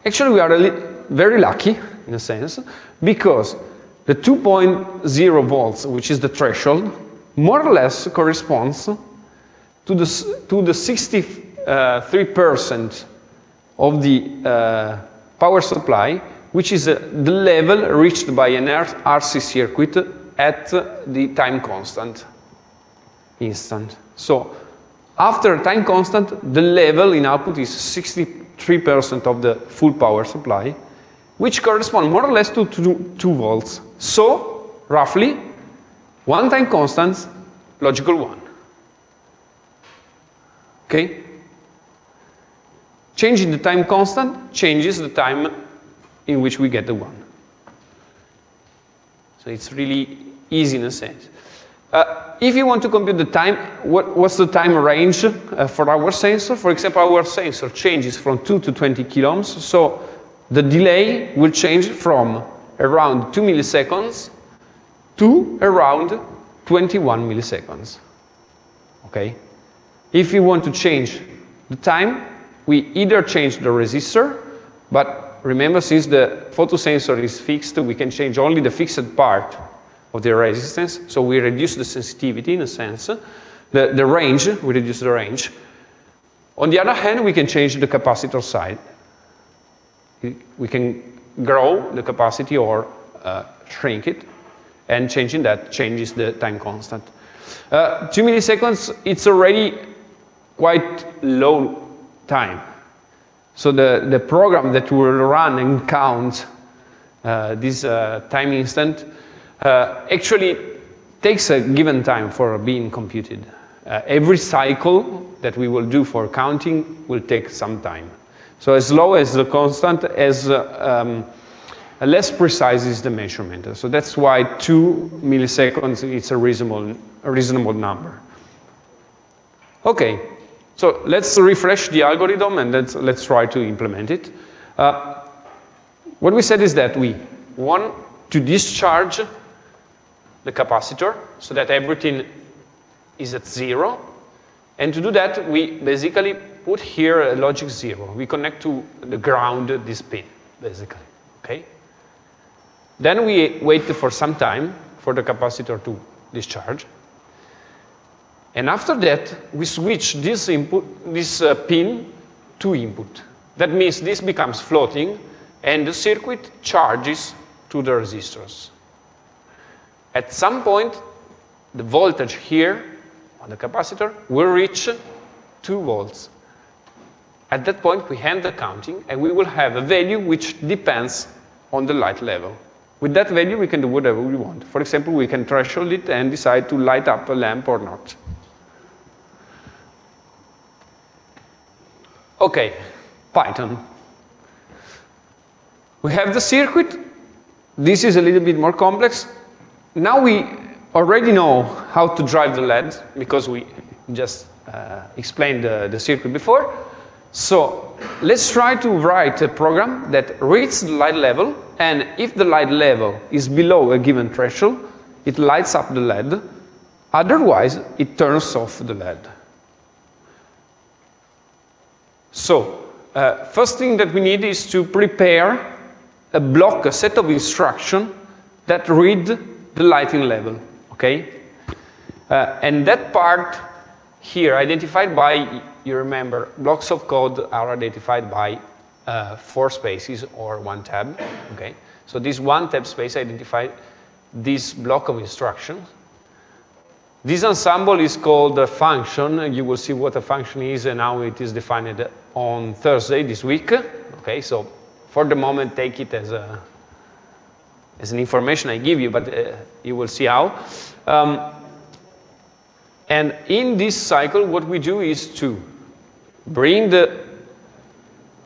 [SPEAKER 1] Actually, we are very lucky, in a sense, because the 2.0 volts, which is the threshold, more or less corresponds to the, to the 63% of the uh, power supply, which is uh, the level reached by an RC circuit at the time constant instant. So after time constant, the level in output is 63% of the full power supply, which correspond more or less to 2, two volts. So, roughly, one time constant, logical one. Okay? Changing the time constant changes the time in which we get the one. So it's really easy in a sense. Uh, if you want to compute the time, what, what's the time range uh, for our sensor? For example, our sensor changes from 2 to 20 kilohms, so the delay will change from around 2 milliseconds to around 21 milliseconds. Okay? If you want to change the time, we either change the resistor, but remember since the photosensor is fixed, we can change only the fixed part of the resistance, so we reduce the sensitivity in a sense. The, the range, we reduce the range. On the other hand, we can change the capacitor side. We can grow the capacity or uh, shrink it, and changing that changes the time constant. Uh, two milliseconds, it's already quite low time. So the, the program that will run and count uh, this uh, time instant actually takes a given time for being computed. Uh, every cycle that we will do for counting will take some time. So as low as the constant, as uh, um, less precise is the measurement. So that's why two milliseconds is a reasonable, a reasonable number. Okay, so let's refresh the algorithm and let's, let's try to implement it. Uh, what we said is that we want to discharge the capacitor so that everything is at zero. And to do that, we basically put here a logic zero. We connect to the ground this pin, basically, okay? Then we wait for some time for the capacitor to discharge. And after that, we switch this, input, this uh, pin to input. That means this becomes floating, and the circuit charges to the resistors. At some point, the voltage here on the capacitor will reach 2 volts. At that point, we end the counting, and we will have a value which depends on the light level. With that value, we can do whatever we want. For example, we can threshold it and decide to light up a lamp or not. Okay, Python. We have the circuit. This is a little bit more complex. Now we already know how to drive the LED because we just uh, explained the, the circuit before. So let's try to write a program that reads the light level, and if the light level is below a given threshold, it lights up the LED. Otherwise, it turns off the LED. So, uh, first thing that we need is to prepare a block, a set of instruction that read the lighting level, okay? Uh, and that part here, identified by, you remember, blocks of code are identified by uh, four spaces or one tab, okay? So this one tab space identifies this block of instructions. This ensemble is called a function. You will see what a function is and how it is defined on Thursday this week. Okay, so for the moment, take it as a as an information I give you, but uh, you will see how. Um, and in this cycle, what we do is to bring the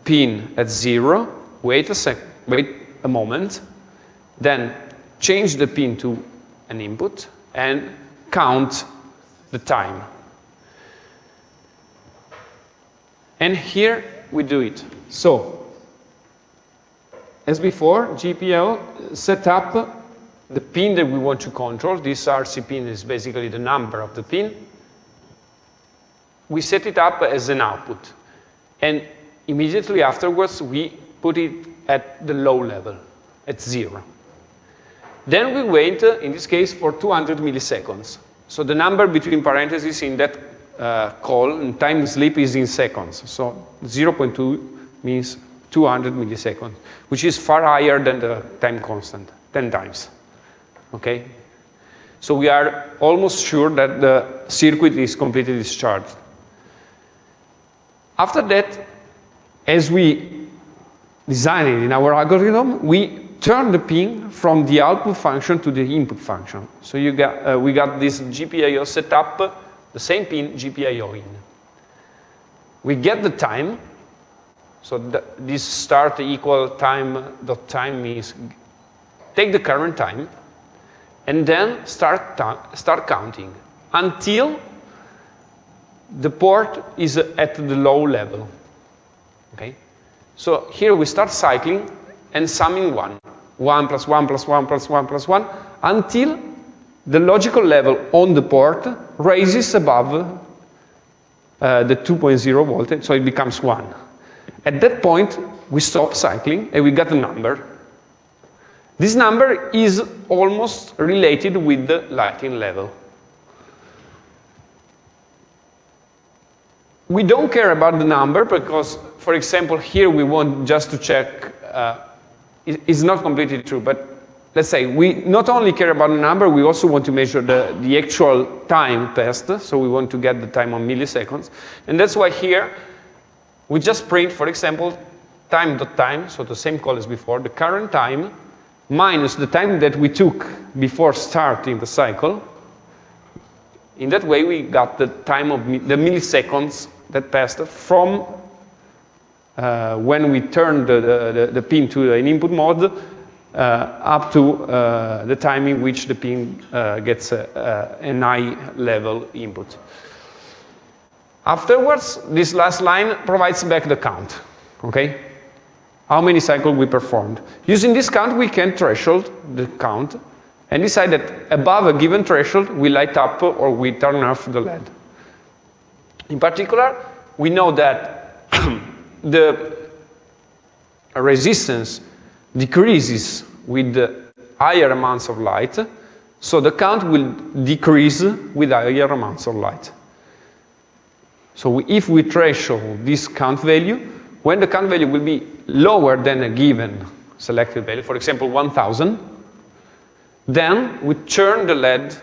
[SPEAKER 1] pin at zero, wait a sec, wait a moment, then change the pin to an input, and count the time. And here we do it. So, as before, GPIO set up the pin that we want to control. This RC pin is basically the number of the pin. We set it up as an output. And immediately afterwards, we put it at the low level, at zero. Then we wait, in this case, for 200 milliseconds. So the number between parentheses in that uh, call and time sleep is in seconds. So 0.2 means 200 milliseconds, which is far higher than the time constant, 10 times. Okay? So we are almost sure that the circuit is completely discharged. After that, as we design it in our algorithm, we turn the pin from the output function to the input function. So you got, uh, we got this GPIO set up, the same pin GPIO in. We get the time, so this start equal time dot time means take the current time, and then start, start counting until the port is at the low level. Okay? So here we start cycling and summing 1. 1 plus 1 plus 1 plus 1 plus 1 until the logical level on the port raises above uh, the 2.0 voltage, so it becomes 1. At that point, we stop cycling and we get a number. This number is almost related with the lighting level. We don't care about the number because, for example, here we want just to check uh, is not completely true, but let's say we not only care about the number, we also want to measure the, the actual time passed, so we want to get the time on milliseconds. And that's why here we just print, for example, time.time, time, so the same call as before, the current time minus the time that we took before starting the cycle. In that way, we got the time of the milliseconds that passed from uh, when we turned the, the, the, pin to an input mode uh, up to uh, the time in which the pin uh, gets a, a, an high level input. Afterwards, this last line provides back the count, okay? How many cycles we performed. Using this count, we can threshold the count and decide that above a given threshold, we light up or we turn off the LED. In particular, we know that [CLEARS THROAT] the resistance decreases with higher amounts of light, so the count will decrease with higher amounts of light. So if we threshold this count value, when the count value will be lower than a given selected value, for example 1000, then we turn the LED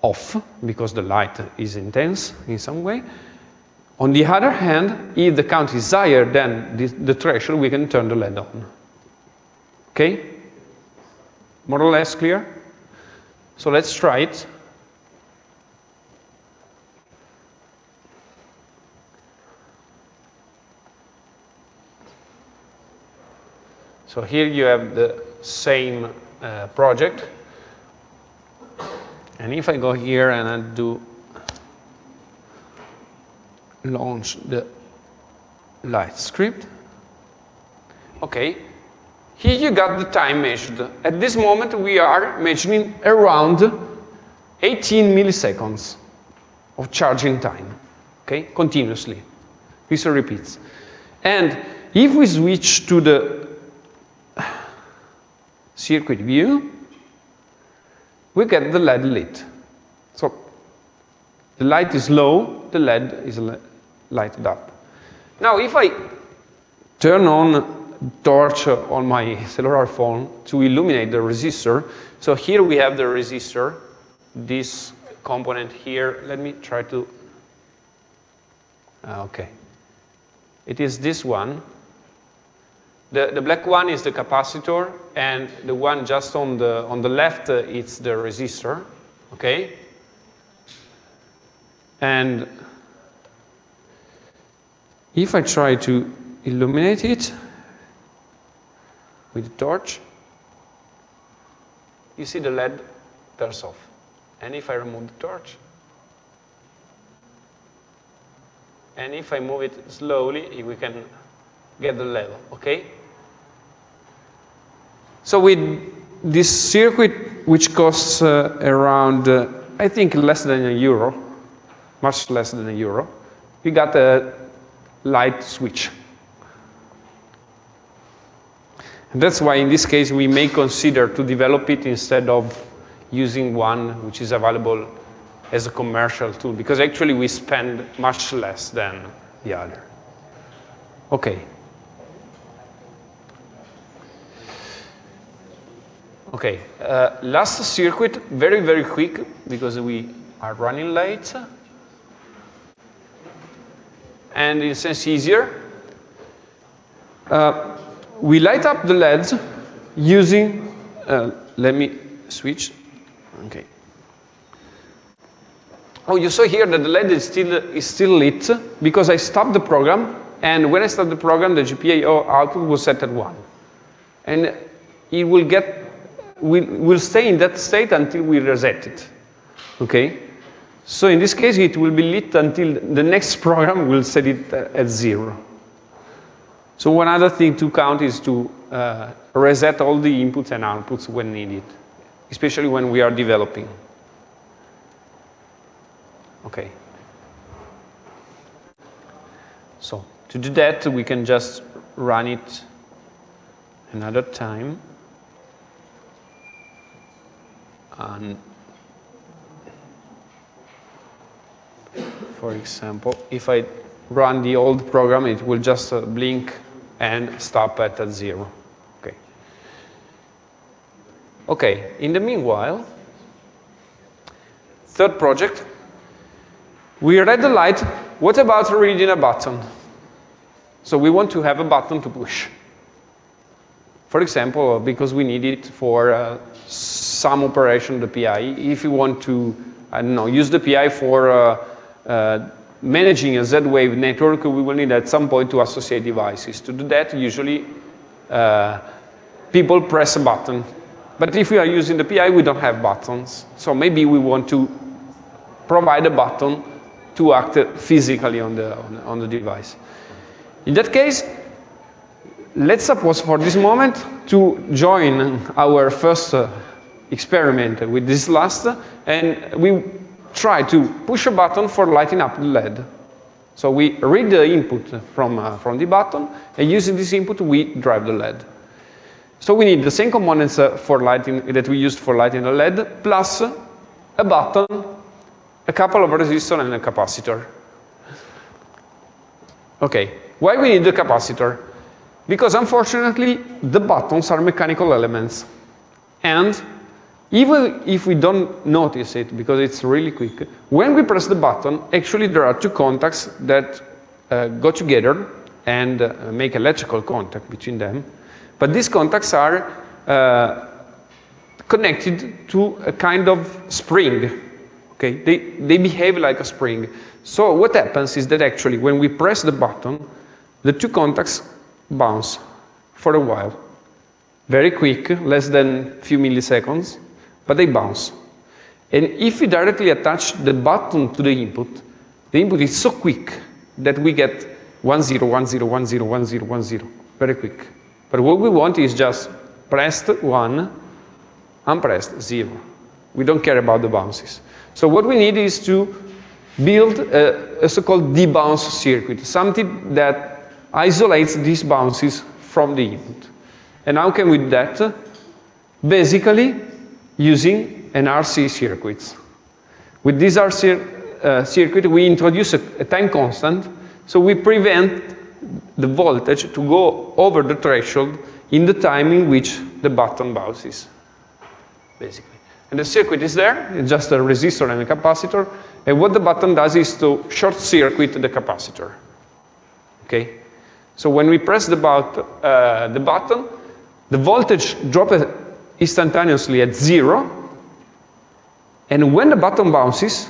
[SPEAKER 1] off because the light is intense in some way, on the other hand, if the count is higher than the, threshold, we can turn the LED on. Okay? More or less clear? So let's try it. So here you have the same uh, project. And if I go here and I do launch the light script. Okay, here you got the time measured. At this moment we are measuring around 18 milliseconds of charging time, okay, continuously. This repeats. And if we switch to the circuit view, we get the LED lit. So the light is low, the LED is lighted up. Now if I turn on torch on my cellular phone to illuminate the resistor, so here we have the resistor, this component here. Let me try to, uh, okay. It is this one. The, the black one is the capacitor, and the one just on the, on the left, uh, it's the resistor, okay? And if I try to illuminate it with a torch, you see the LED turns off. And if I remove the torch, and if I move it slowly, we can get the level, okay? So with this circuit, which costs uh, around, uh, I think, less than a euro, much less than a euro, we got a light switch. And that's why in this case we may consider to develop it instead of using one which is available as a commercial tool, because actually we spend much less than the other. Okay. Okay, uh, last circuit, very, very quick, because we are running late. And in a sense easier. Uh, we light up the LEDs using, uh, let me switch, okay. Oh, you saw here that the LED is still, is still lit because I stopped the program, and when I start the program, the GPIO output was set at 1. And it will get will, will stay in that state until we reset it. Okay? So in this case, it will be lit until the next [LAUGHS] program will set it at zero. So one other thing to count is to uh, reset all the inputs and outputs when needed, especially when we are developing. Okay. So to do that, we can just run it another time. And for example, if I run the old program, it will just uh, blink and stop at, at zero. Okay. Okay, in the meanwhile, third project, we read the light. What about reading a button? So we want to have a button to push. For example, because we need it for uh, some operation of the PI. If you want to, I don't know, use the PI for uh, uh, managing a Z-wave network, we will need at some point to associate devices. To do that, usually uh, people press a button. But if we are using the PI, we don't have buttons. So maybe we want to provide a button to act physically on the, on the device. In that case, let's suppose for this moment to join our first uh, experiment with this last, and we try to push a button for lighting up the LED. So we read the input from, uh, from the button, and using this input, we drive the LED. So we need the same components uh, for lighting that we used for lighting the LED, plus a button, a couple of resistors, and a capacitor. Okay, why we need the capacitor? Because unfortunately, the buttons are mechanical elements. And even if we don't notice it, because it's really quick, when we press the button, actually there are two contacts that uh, go together and uh, make electrical contact between them. But these contacts are uh, connected to a kind of spring. Okay, they, they behave like a spring. So what happens is that actually when we press the button, the two contacts bounce for a while. Very quick, less than a few milliseconds but they bounce. And if we directly attach the button to the input, the input is so quick that we get 1, 0, 1, 0, 1, 0, 1, 0, 1, 0, very quick. But what we want is just pressed 1, unpressed 0. We don't care about the bounces. So what we need is to build a, a so-called debounce circuit, something that isolates these bounces from the input. And how can we do that? Basically, using an RC circuit. With this RC uh, circuit, we introduce a, a time constant, so we prevent the voltage to go over the threshold in the time in which the button bounces, basically. And the circuit is there, it's just a resistor and a capacitor, and what the button does is to short circuit the capacitor. Okay? So when we press the, bout, uh, the button, the voltage drops instantaneously at zero, and when the button bounces,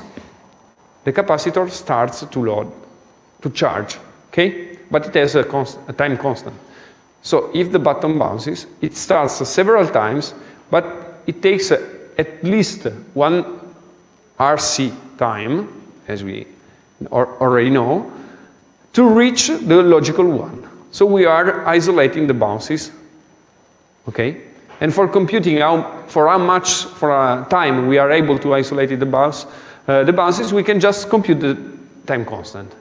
[SPEAKER 1] the capacitor starts to load, to charge, okay? But it has a, const a time constant. So if the button bounces, it starts several times, but it takes at least one RC time, as we already know, to reach the logical one. So we are isolating the bounces, okay? And for computing how, for how much, for a time we are able to isolate the bounce, uh, the bounces, we can just compute the time constant.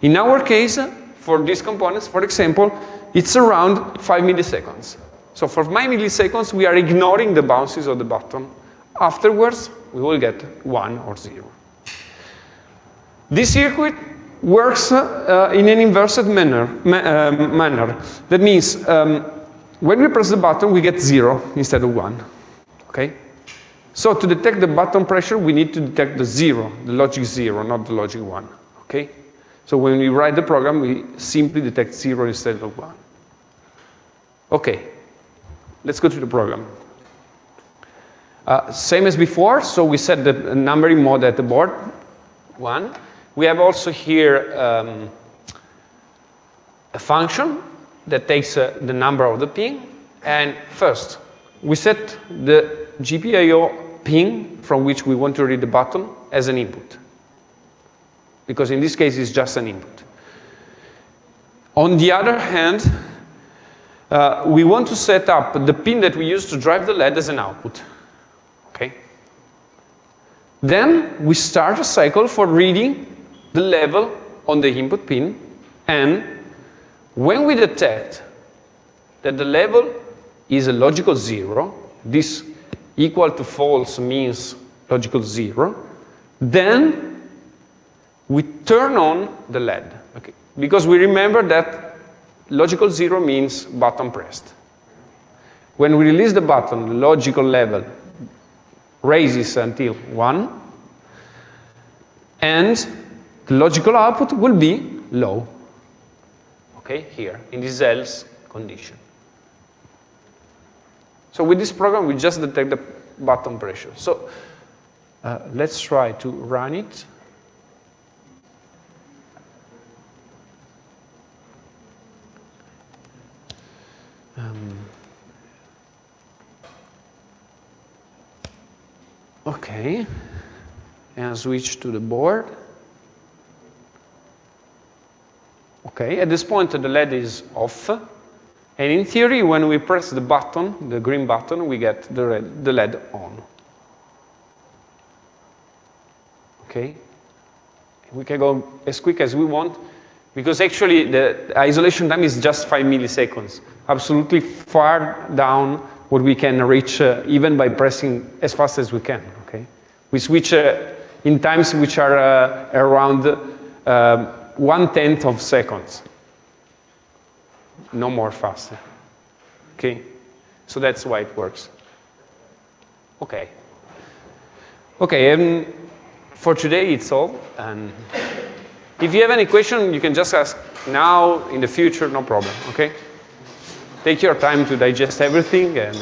[SPEAKER 1] In our case, for these components, for example, it's around 5 milliseconds. So for 5 milliseconds, we are ignoring the bounces of the button. Afterwards, we will get 1 or 0. This circuit works uh, in an inverted manner. Ma uh, manner. That means um, when we press the button, we get 0 instead of 1. Okay? So to detect the button pressure, we need to detect the 0, the logic 0, not the logic 1. Okay? So when we write the program, we simply detect 0 instead of 1. Okay, let's go to the program. Uh, same as before, so we set the numbering mode at the board, 1. We have also here um, a function that takes uh, the number of the pin. And first, we set the GPIO pin from which we want to read the button as an input. Because in this case, it's just an input. On the other hand, uh, we want to set up the pin that we use to drive the LED as an output. Okay? Then we start a cycle for reading the level on the input pin and when we detect that the level is a logical zero, this equal to false means logical zero, then we turn on the LED. Okay? Because we remember that logical zero means button pressed. When we release the button, the logical level raises until 1, and logical output will be low okay, here, in this else condition. So with this program, we just detect the button pressure. So uh, let's try to run it. Um, okay, and switch to the board. Okay, at this point the LED is off. And in theory, when we press the button, the green button, we get the, red, the LED on. Okay? We can go as quick as we want, because actually the isolation time is just 5 milliseconds, absolutely far down what we can reach uh, even by pressing as fast as we can. Okay? We switch uh, in times which are uh, around um, one-tenth of seconds. No more faster. Okay? So that's why it works. Okay. Okay, and for today it's all. And if you have any question, you can just ask now, in the future, no problem, okay? Take your time to digest everything and